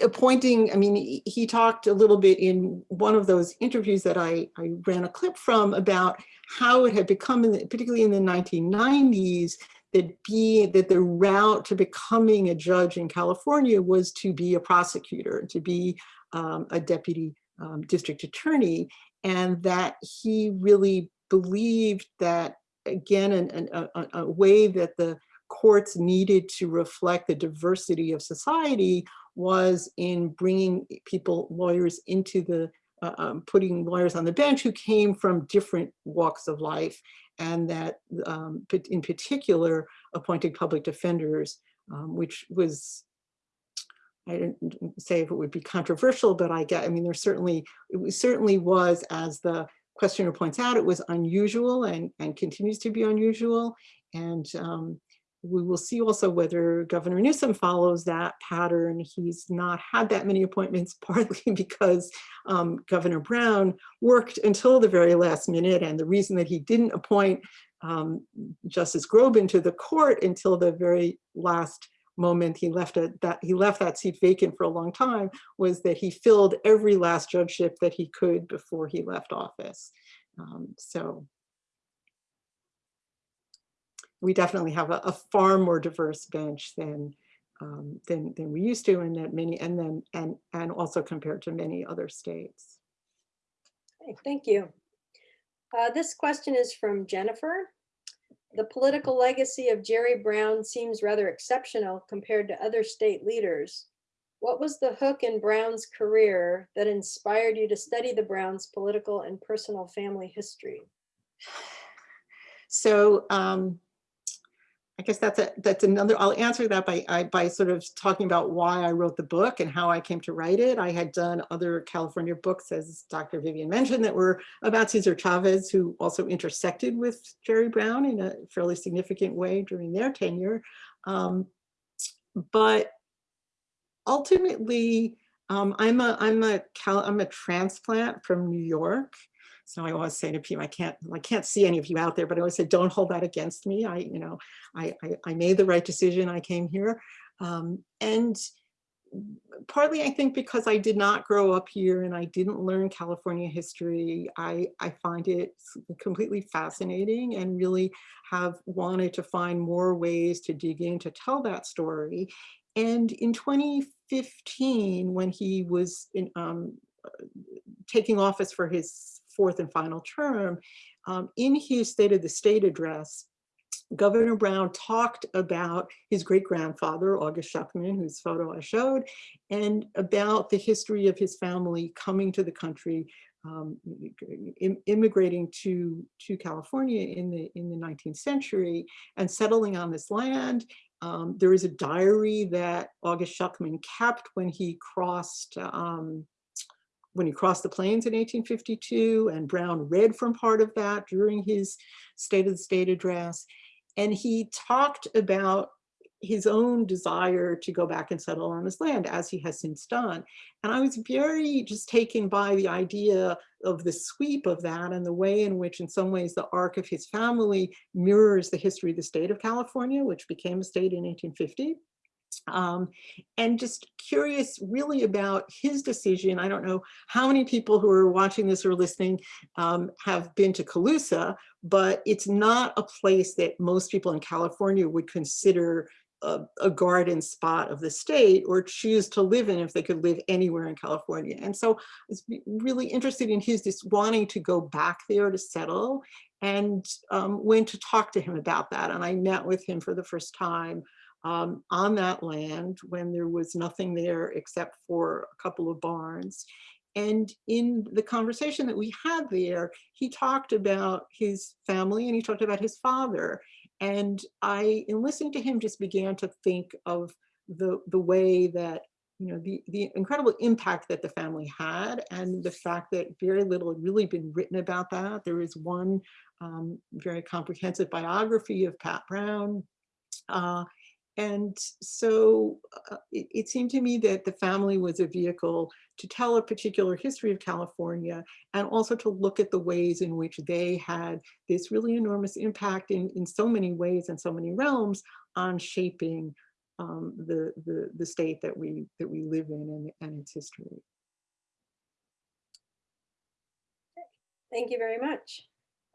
appointing, I mean, he- talked a little bit in one of those interviews that I, I ran a clip from about how it had become, in the- particularly in the 1990s, that be that the route to becoming a judge in California was to be a prosecutor, to be um, a deputy um, district attorney, and that he really believed that again, an, an, a, a- way that the courts needed to reflect the diversity of society was in bringing people, lawyers into the, um, putting lawyers on the bench who came from different walks of life and that um, in particular appointing public defenders, um, which was I didn't say if it would be controversial, but I get, I mean, there certainly, it was- certainly was, as the questioner points out, it was unusual and, and continues to be unusual. And um, we will see also whether Governor Newsom follows that pattern. He's not had that many appointments, *laughs* partly because um, Governor Brown worked until the very last minute. And the reason that he didn't appoint um, Justice Groban to the court until the very last moment he left it that he left that seat vacant for a long time was that he filled every last judgeship that he could before he left office. Um, so we definitely have a, a far more diverse bench than um, than than we used to, and that many and then and and also compared to many other states. Okay, Thank you. Uh, This question is from Jennifer. The political legacy of Jerry Brown seems rather exceptional compared to other state leaders. What was the hook in Brown's career that inspired you to study the Browns' political and personal family history? *sighs* So um, I guess that's a, that's another, I'll answer that by, I- by sort of talking about why I wrote the book and how I came to write it. I had done other California books, as Dr. Vivian mentioned, that were about Cesar Chavez, who also intersected with Jerry Brown in a fairly significant way during their tenure. Um, But ultimately, um, I'm a, I'm a, Cal, I'm a transplant from New York. So I always say to people, I can't, I can't see any of you out there, but I always say, don't hold that against me. I, you know, I, I, I made the right decision. I came here. Um, and partly I think because I did not grow up here and I didn't learn California history, I, I find it completely fascinating and really have wanted to find more ways to dig in to tell that story. And in 2015, when he was in, um, taking office for his fourth and final term, um, in his State of the State address, Governor Brown talked about his great grandfather, August Schuckman, whose photo I showed, and about the history of his family coming to the country, um, im- immigrating to, to California in the, in the 19th century and settling on this land. Um, there is a diary that August Schuckman kept when he crossed um, when he crossed the plains in 1852 and Brown read from part of that during his State of the State address. And he talked about his own desire to go back and settle on his land as he has since done. And I was very just taken by the idea of the sweep of that and the way in which in some ways the arc of his family mirrors the history of the state of California, which became a state in 1850 um, and just curious really about his decision. I don't know how many people who are watching this or listening um, have been to Colusa, but it's not a place that most people in California would consider a, a garden spot of the state or choose to live in if they could live anywhere in California. And so I was really interested in his just wanting to go back there to settle and um, went to talk to him about that. And I met with him for the first time um, on that land when there was nothing there except for a couple of barns. And in the conversation that we had there, he talked about his family and he talked about his father. And I, in listening to him, just began to think of the, the way that, you know, the, the incredible impact that the family had and the fact that very little had really been written about that. There is one um, very comprehensive biography of Pat Brown. Uh, and so uh, it, it seemed to me that the family was a vehicle to tell a particular history of California and also to look at the ways in which they had this really enormous impact in, in so many ways and so many realms on shaping um, the, the, the state that we, that we live in and, and its history. Thank you very much.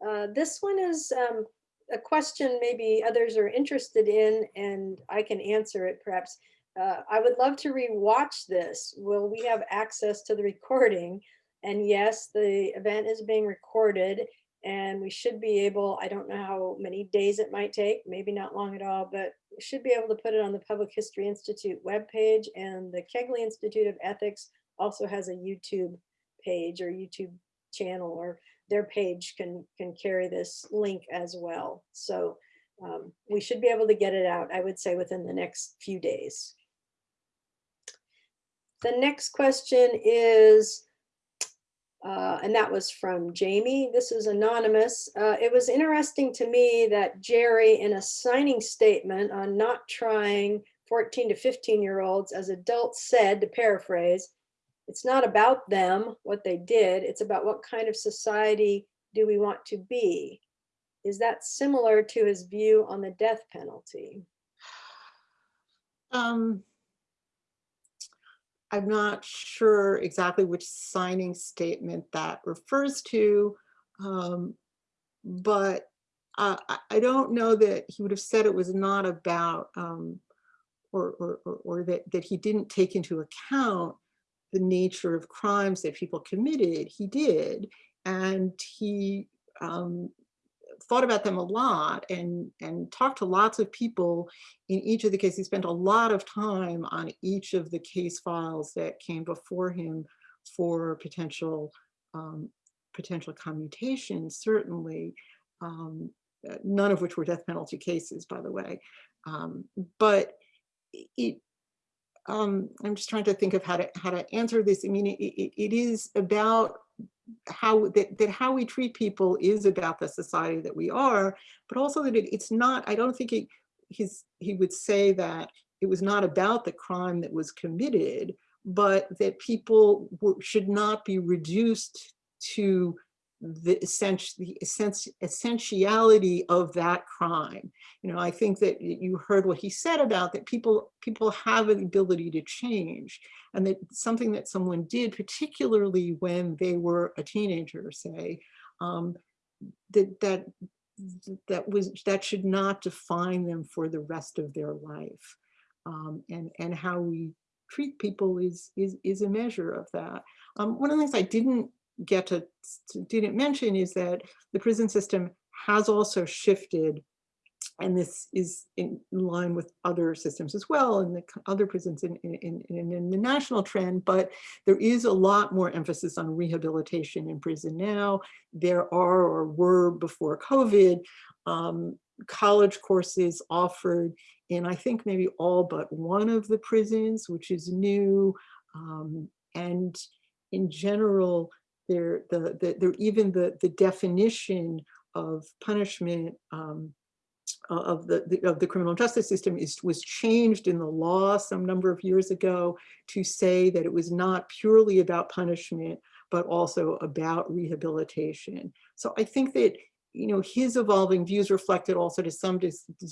Uh, This one is um, a question maybe others are interested in, and I can answer it perhaps. Uh, I would love to rewatch this. Will we have access to the recording? And yes, the event is being recorded and we should be able, I don't know how many days it might take, maybe not long at all, but should be able to put it on the Public History Institute webpage and the Kegley Institute of Ethics also has a YouTube page or YouTube channel or their page can, can carry this link as well. So um, we should be able to get it out, I would say within the next few days. The next question is, uh, and that was from Jamie. This is anonymous. Uh, it was interesting to me that Jerry, in a signing statement on not trying 14 to 15 year olds as adults said, to paraphrase, it's not about them, what they did. It's about what kind of society do we want to be? Is that similar to his view on the death penalty? Um, I'm not sure exactly which signing statement that refers to, um, but uh, I, don't know that he would have said it was not about, um, or, or, or, or that, that he didn't take into account the nature of crimes that people committed. He did, and he um, thought about them a lot and, and talked to lots of people in each of the cases. He spent a lot of time on each of the case files that came before him for potential um, potential commutations, certainly, um, none of which were death penalty cases, by the way. Um, but it, um, I'm just trying to think of how to how to answer this. I mean, it, it, is about how that, that how we treat people is about the society that we are, but also that it, it's not, I don't think he he's, he would say that it was not about the crime that was committed, but that people were, should not be reduced to the essentiality of that crime. You know, I think that you heard what he said about that people people have an ability to change and that something that someone did, particularly when they were a teenager, say, um, that that that was that should not define them for the rest of their life. Um, and and how we treat people is is is a measure of that. Um, one of the things I didn't get to, to didn't mention is that the prison system has also shifted and this is in line with other systems as well and the other prisons in, in, in, in, the national trend, but there is a lot more emphasis on rehabilitation in prison now. There are or were before COVID um, college courses offered in I think maybe all but one of the prisons, which is new. Um, and in general, there, the, the, there, even the, the definition of punishment um, of the, the, of the criminal justice system is was changed in the law some number of years ago to say that it was not purely about punishment but also about rehabilitation. So I think that you know his evolving views reflected also to some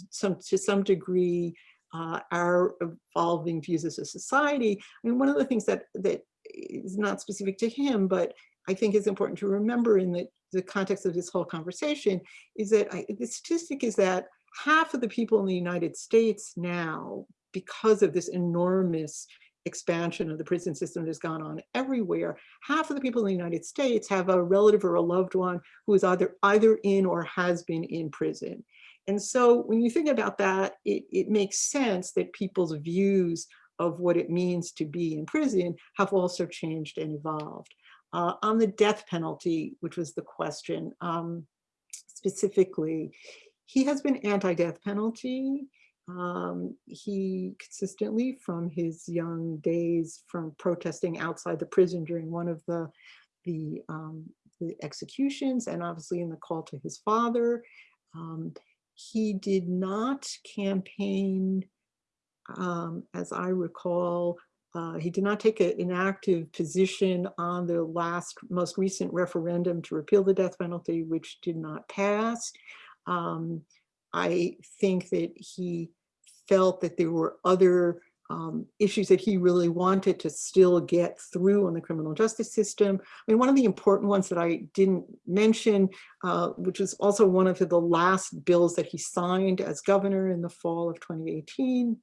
some to some degree uh, our evolving views as a society. I mean, one of the things that that is not specific to him, but I think is important to remember in the, the context of this whole conversation is that I, the statistic is that half of the people in the United States now, because of this enormous expansion of the prison system that has gone on everywhere, half of the people in the United States have a relative or a loved one who is either either in or has been in prison. And so when you think about that, it, it makes sense that people's views of what it means to be in prison have also changed and evolved. Uh, on the death penalty, which was the question um, specifically, he has been anti-death penalty. Um, he consistently from his young days from protesting outside the prison during one of the, the, um, the executions and obviously in the call to his father. Um, he did not campaign, um, as I recall, uh, he did not take a, an active position on the last, most recent referendum to repeal the death penalty, which did not pass. Um, I think that he felt that there were other um, issues that he really wanted to still get through on the criminal justice system. I mean, one of the important ones that I didn't mention, uh, which was also one of the last bills that he signed as governor in the fall of 2018,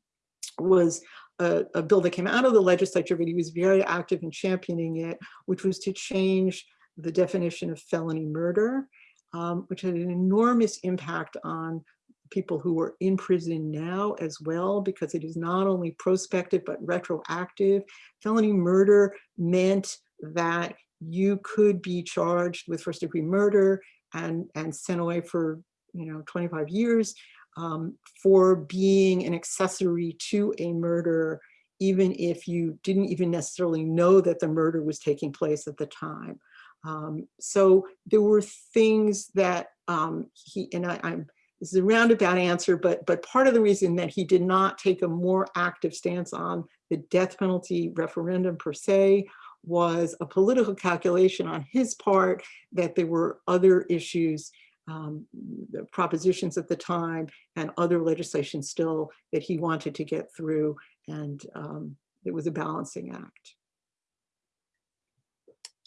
was a, a, bill that came out of the legislature, but he was very active in championing it, which was to change the definition of felony murder, um, which had an enormous impact on people who are in prison now as well, because it is not only prospective but retroactive. Felony murder meant that you could be charged with first degree murder and, and sent away for, you know, 25 years um, for being an accessory to a murder, even if you didn't even necessarily know that the murder was taking place at the time. Um, so there were things that um, he, and I, I'm, this is a roundabout answer, but, but part of the reason that he did not take a more active stance on the death penalty referendum per se was a political calculation on his part that there were other issues, um, the propositions at the time and other legislation still that he wanted to get through. And um, it was a balancing act.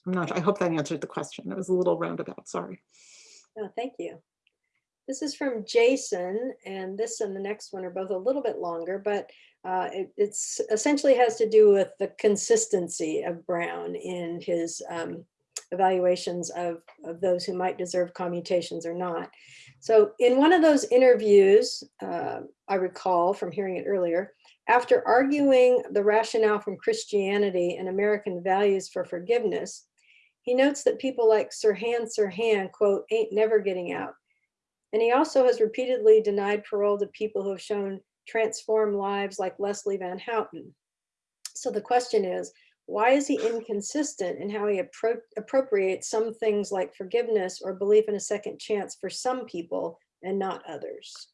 I'm not, I hope that answered the question. It was a little roundabout, sorry. No, thank you. This is from Jason, and this and the next one are both a little bit longer, but uh, it it's essentially has to do with the consistency of Brown in his um, evaluations of, of those who might deserve commutations or not. So in one of those interviews, uh, I recall from hearing it earlier, after arguing the rationale from Christianity and American values for forgiveness, he notes that people like Sirhan Sirhan, quote, ain't never getting out. And he also has repeatedly denied parole to people who have shown transformed lives like Leslie Van Houten. So the question is, why is he inconsistent in how he appro appropriates some things like forgiveness or belief in a second chance for some people and not others?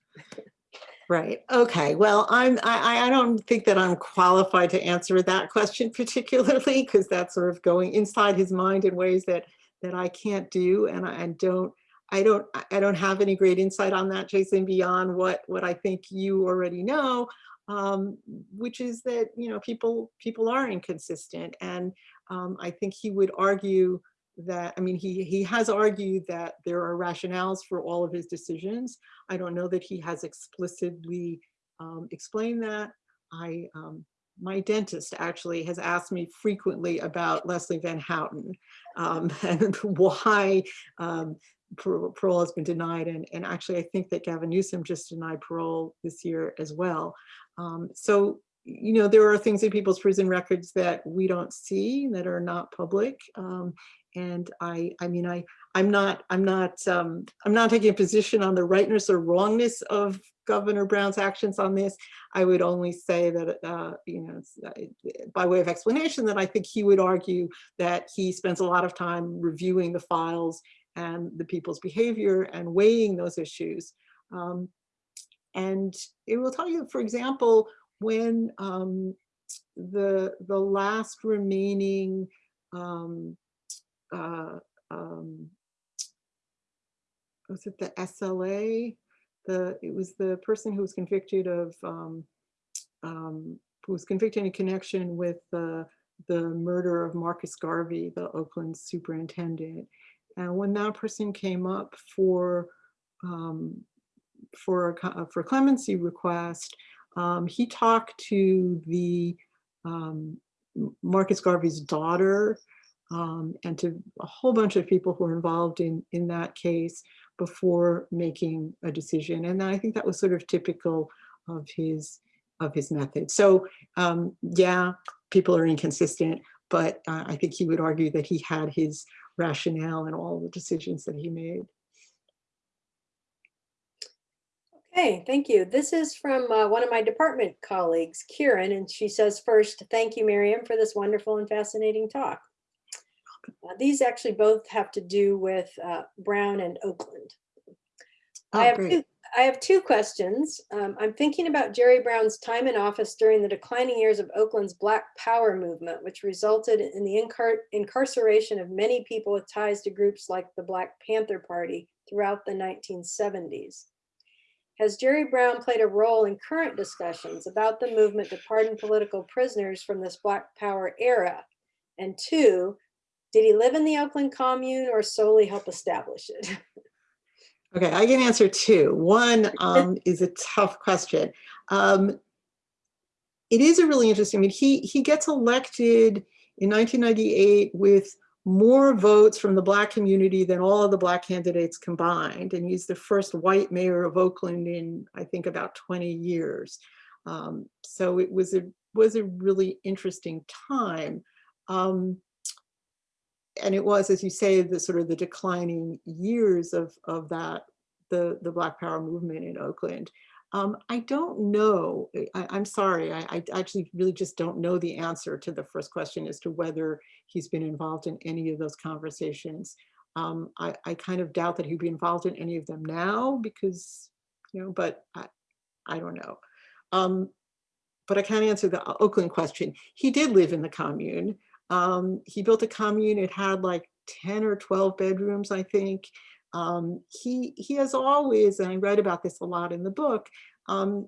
Right. Okay. Well, I'm, I, I don't think that I'm qualified to answer that question particularly because that's sort of going inside his mind in ways that that I can't do and I and don't I don't I don't have any great insight on that, Jason, beyond what what I think you already know, um, which is that you know people people are inconsistent, and um, I think he would argue that I mean he he has argued that there are rationales for all of his decisions. I don't know that he has explicitly um, explained that. I um, my dentist actually has asked me frequently about Leslie Van Houten um, *laughs* and why um, parole has been denied. And, and actually, I think that Gavin Newsom just denied parole this year as well. Um, so, you know, there are things in people's prison records that we don't see that are not public. Um, and I, I mean, I, I'm not, I'm not, um, I'm not taking a position on the rightness or wrongness of Governor Brown's actions on this. I would only say that, uh, you know, uh, by way of explanation, that I think he would argue that he spends a lot of time reviewing the files and the people's behavior and weighing those issues. Um, and it will tell you, for example, when um, the, the last remaining um, uh, um, was it the SLA? The, it was the person who was convicted of, um, um, who was convicted in connection with the, the murder of Marcus Garvey, the Oakland superintendent. And when that person came up for um, for a, for clemency request, um, he talked to the um, Marcus Garvey's daughter um, and to a whole bunch of people who were involved in in that case before making a decision. And I think that was sort of typical of his of his method. So um, yeah, people are inconsistent, but uh, I think he would argue that he had his rationale in all the decisions that he made. Okay, thank you. This is from uh, one of my department colleagues, Kieran, and she says first, thank you, Miriam, for this wonderful and fascinating talk. Uh, these actually both have to do with uh, Brown and Oakland. Oh, I have great. two, I have two questions. Um, I'm thinking about Jerry Brown's time in office during the declining years of Oakland's Black Power movement, which resulted in the incar incarceration of many people with ties to groups like the Black Panther Party throughout the 1970s. Has Jerry Brown played a role in current discussions about the movement to pardon political prisoners from this Black Power era? And two, did he live in the Oakland commune or solely help establish it? *laughs* Okay, I can answer two. One um, is a tough question. Um, it is a really interesting, I mean, he, he gets elected in 1998 with more votes from the Black community than all of the Black candidates combined. And he's the first white mayor of Oakland in, I think, about 20 years. Um, so it was a, was a really interesting time. Um, and it was, as you say, the sort of the declining years of, of that, the, the Black Power movement in Oakland. Um, I don't know, I, I'm sorry, I, I actually really just don't know the answer to the first question as to whether he's been involved in any of those conversations. Um, I, I kind of doubt that he'd be involved in any of them now because, you know, but I, I don't know. Um, but I can't answer the Oakland question. He did live in the commune. Um, he built a commune, it had like 10 or 12 bedrooms, I think. Um, he, he has always, and I write about this a lot in the book, um,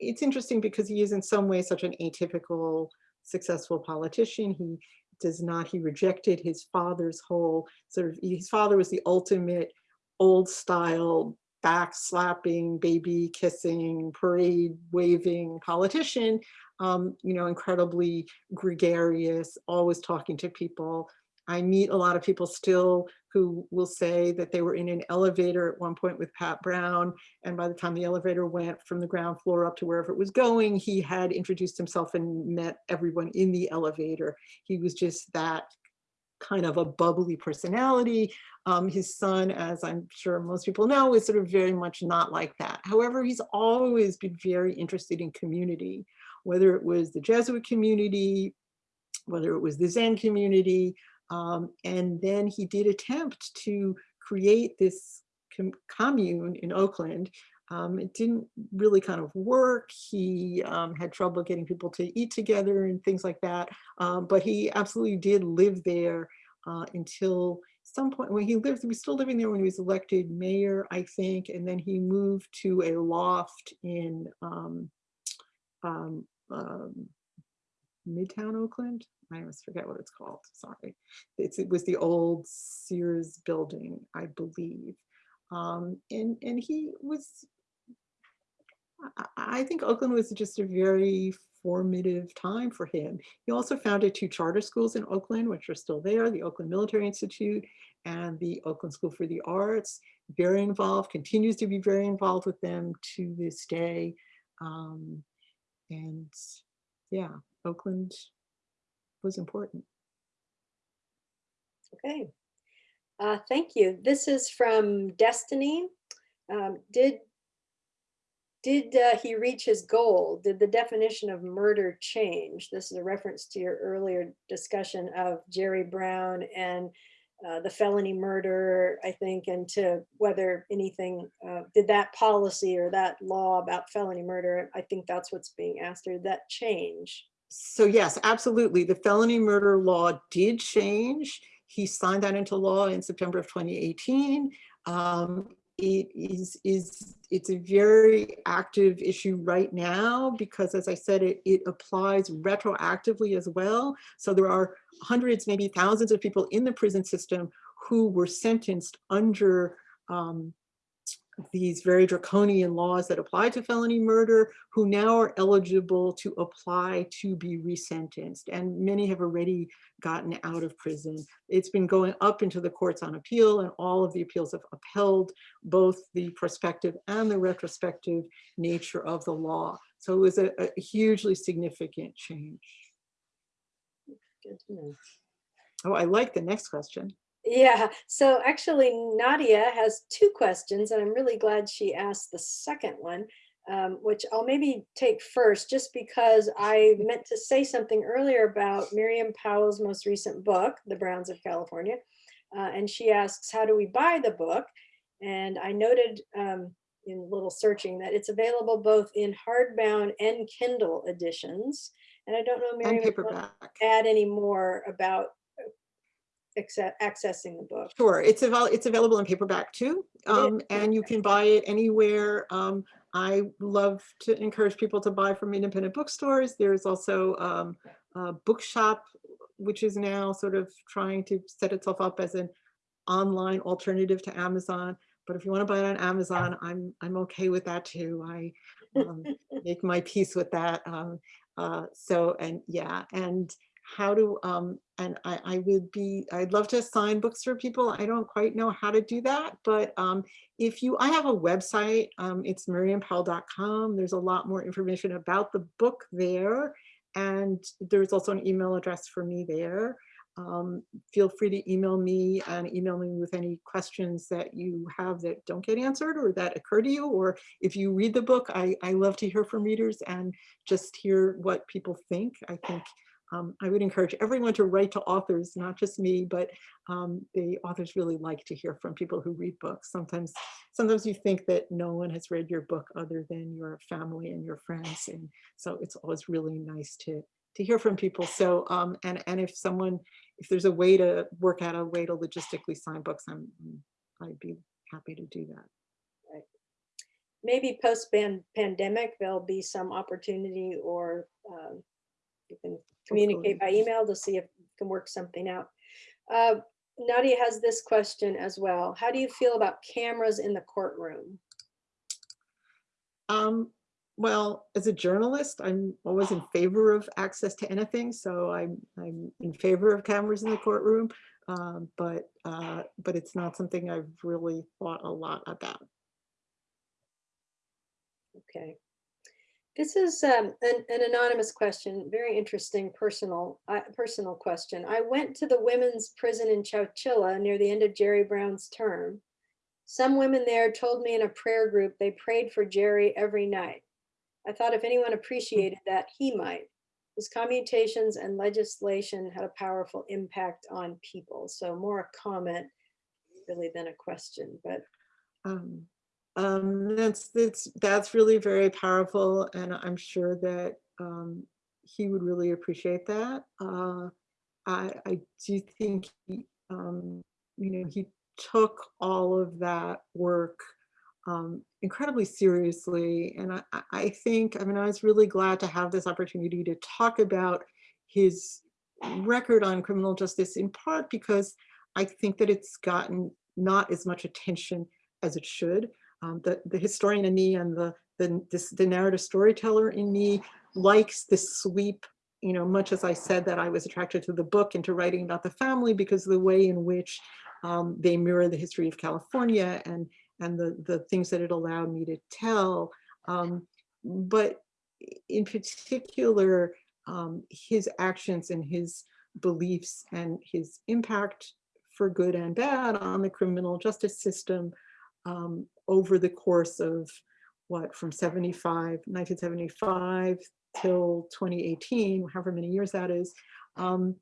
it's interesting because he is in some ways such an atypical successful politician. He does not, he rejected his father's whole sort of, his father was the ultimate old style back slapping, baby kissing, parade waving politician, um, you know, incredibly gregarious, always talking to people. I meet a lot of people still who will say that they were in an elevator at one point with Pat Brown. And by the time the elevator went from the ground floor up to wherever it was going, he had introduced himself and met everyone in the elevator. He was just that kind of a bubbly personality. Um, his son, as I'm sure most people know, is sort of very much not like that. However, he's always been very interested in community, whether it was the Jesuit community, whether it was the Zen community, um, and then he did attempt to create this com commune in Oakland. Um, it didn't really kind of work. He um, had trouble getting people to eat together and things like that. Um, but he absolutely did live there uh, until some point when he lived, he was still living there when he was elected mayor, I think, and then he moved to a loft in um, um, Midtown Oakland. I always forget what it's called, sorry. It's, it was the old Sears building, I believe. Um, and, and he was, I, think Oakland was just a very formative time for him. He also founded two charter schools in Oakland, which are still there, the Oakland Military Institute and the Oakland School for the Arts. Very involved, continues to be very involved with them to this day. Um, and yeah, Oakland was important. Okay. Uh, thank you. This is from Destiny. Um, did did uh, he reach his goal? Did the definition of murder change? This is a reference to your earlier discussion of Jerry Brown and uh, the felony murder, I think, and to whether anything, uh, did that policy or that law about felony murder, I think that's what's being asked, did that change? So yes, absolutely. The felony murder law did change. He signed that into law in September of 2018. Um, it is, is it's a very active issue right now because as I said, it, it applies retroactively as well. So there are hundreds, maybe thousands of people in the prison system who were sentenced under um, these very draconian laws that apply to felony murder who now are eligible to apply to be resentenced and many have already gotten out of prison. It's been going up into the courts on appeal and all of the appeals have upheld both the prospective and the retrospective nature of the law. So it was a, a hugely significant change. Good to know. Oh, I like the next question. Yeah, so actually Nadia has two questions and I'm really glad she asked the second one, um, which I'll maybe take first just because I *laughs* meant to say something earlier about Miriam Pawel's most recent book, The Browns of California. Uh, and she asks, how do we buy the book? And I noted um, in a little searching that it's available both in hardbound and Kindle editions. And I don't know, Miriam, And if you want paperback. to add any more about accessing the book. Sure, it's avail it's available in paperback too, um, and you can buy it anywhere. Um, I love to encourage people to buy from independent bookstores. There's also um, a bookshop, which is now sort of trying to set itself up as an online alternative to Amazon. But if you want to buy it on Amazon, I'm I'm okay with that too. I um, *laughs* make my peace with that. Um, uh, so and yeah, and how to, um, and I, I would be, I'd love to sign books for people. I don't quite know how to do that, but um, if you, I have a website, um, it's miriampawel.com. There's a lot more information about the book there. And there's also an email address for me there. Um, feel free to email me and email me with any questions that you have that don't get answered or that occur to you. Or if you read the book, I, I love to hear from readers and just hear what people think. I think um, I would encourage everyone to write to authors, not just me, but um, the authors really like to hear from people who read books. Sometimes, sometimes you think that no one has read your book other than your family and your friends. And so it's always really nice to, to hear from people. So, um, and, and if someone, if there's a way to work out a way to logistically sign books, I'm, I'd be happy to do that. Maybe post pandemic, there'll be some opportunity or um, you can communicate by email to see if you can work something out. Uh, Nadia has this question as well. How do you feel about cameras in the courtroom? Um, well, as a journalist, I'm always in favor of access to anything. So I'm, I'm in favor of cameras in the courtroom, um, but, uh, but it's not something I've really thought a lot about. Okay. This is um, an, an, anonymous question, very interesting personal uh, personal question. I went to the women's prison in Chowchilla near the end of Jerry Brown's term. Some women there told me in a prayer group they prayed for Jerry every night. I thought if anyone appreciated that, he might. His commutations and legislation had a powerful impact on people. So more a comment really than a question, but. Um, um, that's that's that's really very powerful, and I'm sure that um, he would really appreciate that. Uh, I, I do think he, um, you know he took all of that work um, incredibly seriously, and I, I think I mean I was really glad to have this opportunity to talk about his record on criminal justice in part because I think that it's gotten not as much attention as it should um, the, the historian in me and the, the, this, the narrative storyteller in me likes this sweep, you know, much as I said that I was attracted to the book and to writing about the family because of the way in which um, they mirror the history of California and, and the, the things that it allowed me to tell. Um, but in particular, um, his actions and his beliefs and his impact for good and bad on the criminal justice system um, over the course of what from 75 1975 till 2018 however many years that is um,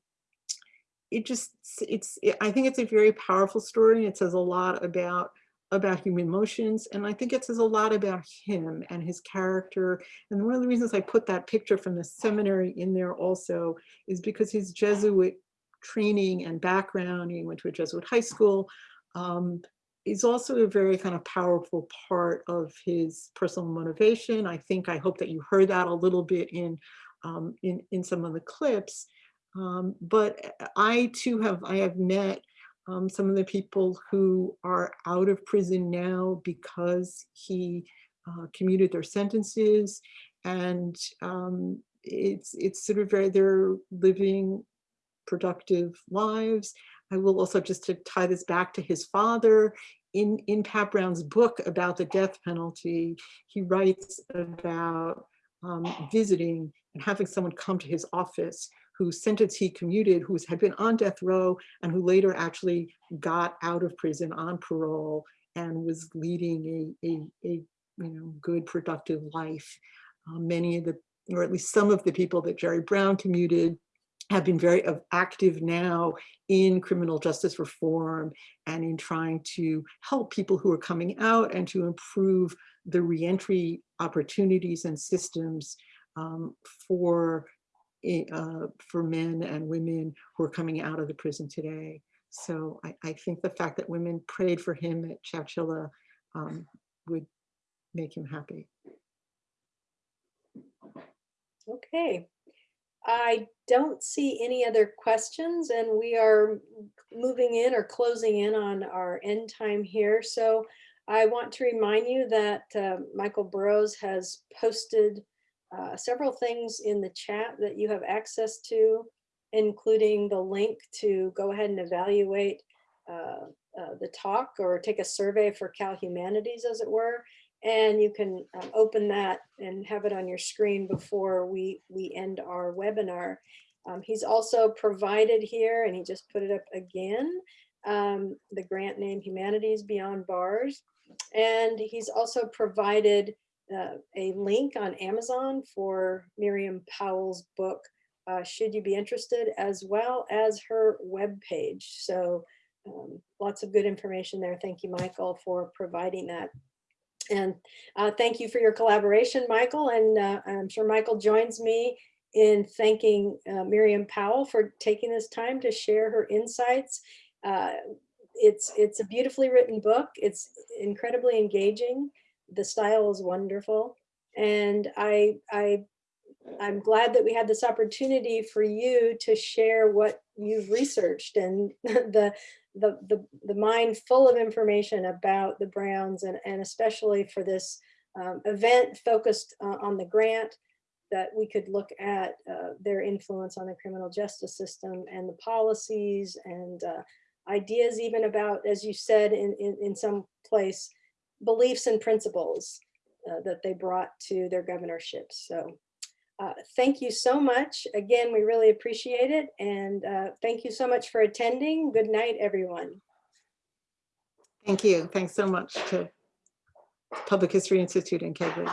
it just it's it, i think it's a very powerful story. It says a lot about about human emotions and i think it says a lot about him and his character. And one of the reasons i put that picture from the seminary in there also is because his jesuit training and background he went to a jesuit high school um, is also a very kind of powerful part of his personal motivation. I think, I hope that you heard that a little bit in, um, in, in some of the clips. Um, but I too have, I have met um, some of the people who are out of prison now because he uh, commuted their sentences and um, it's, it's sort of very, they're living productive lives. I will also just to tie this back to his father, in, in Pat Brown's book about the death penalty, he writes about um, visiting and having someone come to his office whose sentence he commuted, who had been on death row and who later actually got out of prison on parole and was leading a, a, a you know, good productive life. Uh, many of the, or at least some of the people that Jerry Brown commuted have been very active now in criminal justice reform and in trying to help people who are coming out and to improve the reentry opportunities and systems um, for uh, for men and women who are coming out of the prison today. So I, I think the fact that women prayed for him at Chowchilla um, would make him happy. Okay, I don't see any other questions and we are moving in or closing in on our end time here. So I want to remind you that uh, Michael Burroughs has posted uh, several things in the chat that you have access to. including the link to go ahead and evaluate uh, uh, the talk or take a survey for Cal Humanities, as it were. And you can um, open that and have it on your screen before we, we end our webinar. Um, he's also provided here, and he just put it up again, um, the grant name Humanities Beyond Bars. And he's also provided uh, a link on Amazon for Miriam Pawel's book, uh, Should You Be Interested, as well as her web page. So um, lots of good information there. Thank you, Michael, for providing that. And uh, thank you for your collaboration, Michael. And uh, I'm sure Michael joins me in thanking uh, Miriam Pawel for taking this time to share her insights. Uh, it's, it's a beautifully written book. It's incredibly engaging. The style is wonderful. And I, I, I'm glad that we had this opportunity for you to share what you've researched and *laughs* the, the, the, the mind full of information about the Browns and, and especially for this um, event focused uh, on the grant that we could look at uh, their influence on the criminal justice system and the policies and uh, ideas even about, as you said in, in, in some place, beliefs and principles uh, that they brought to their governorships. So uh, thank you so much. Again, we really appreciate it. And uh, thank you so much for attending. Good night, everyone. Thank you. Thanks so much to Public History Institute in Keighley.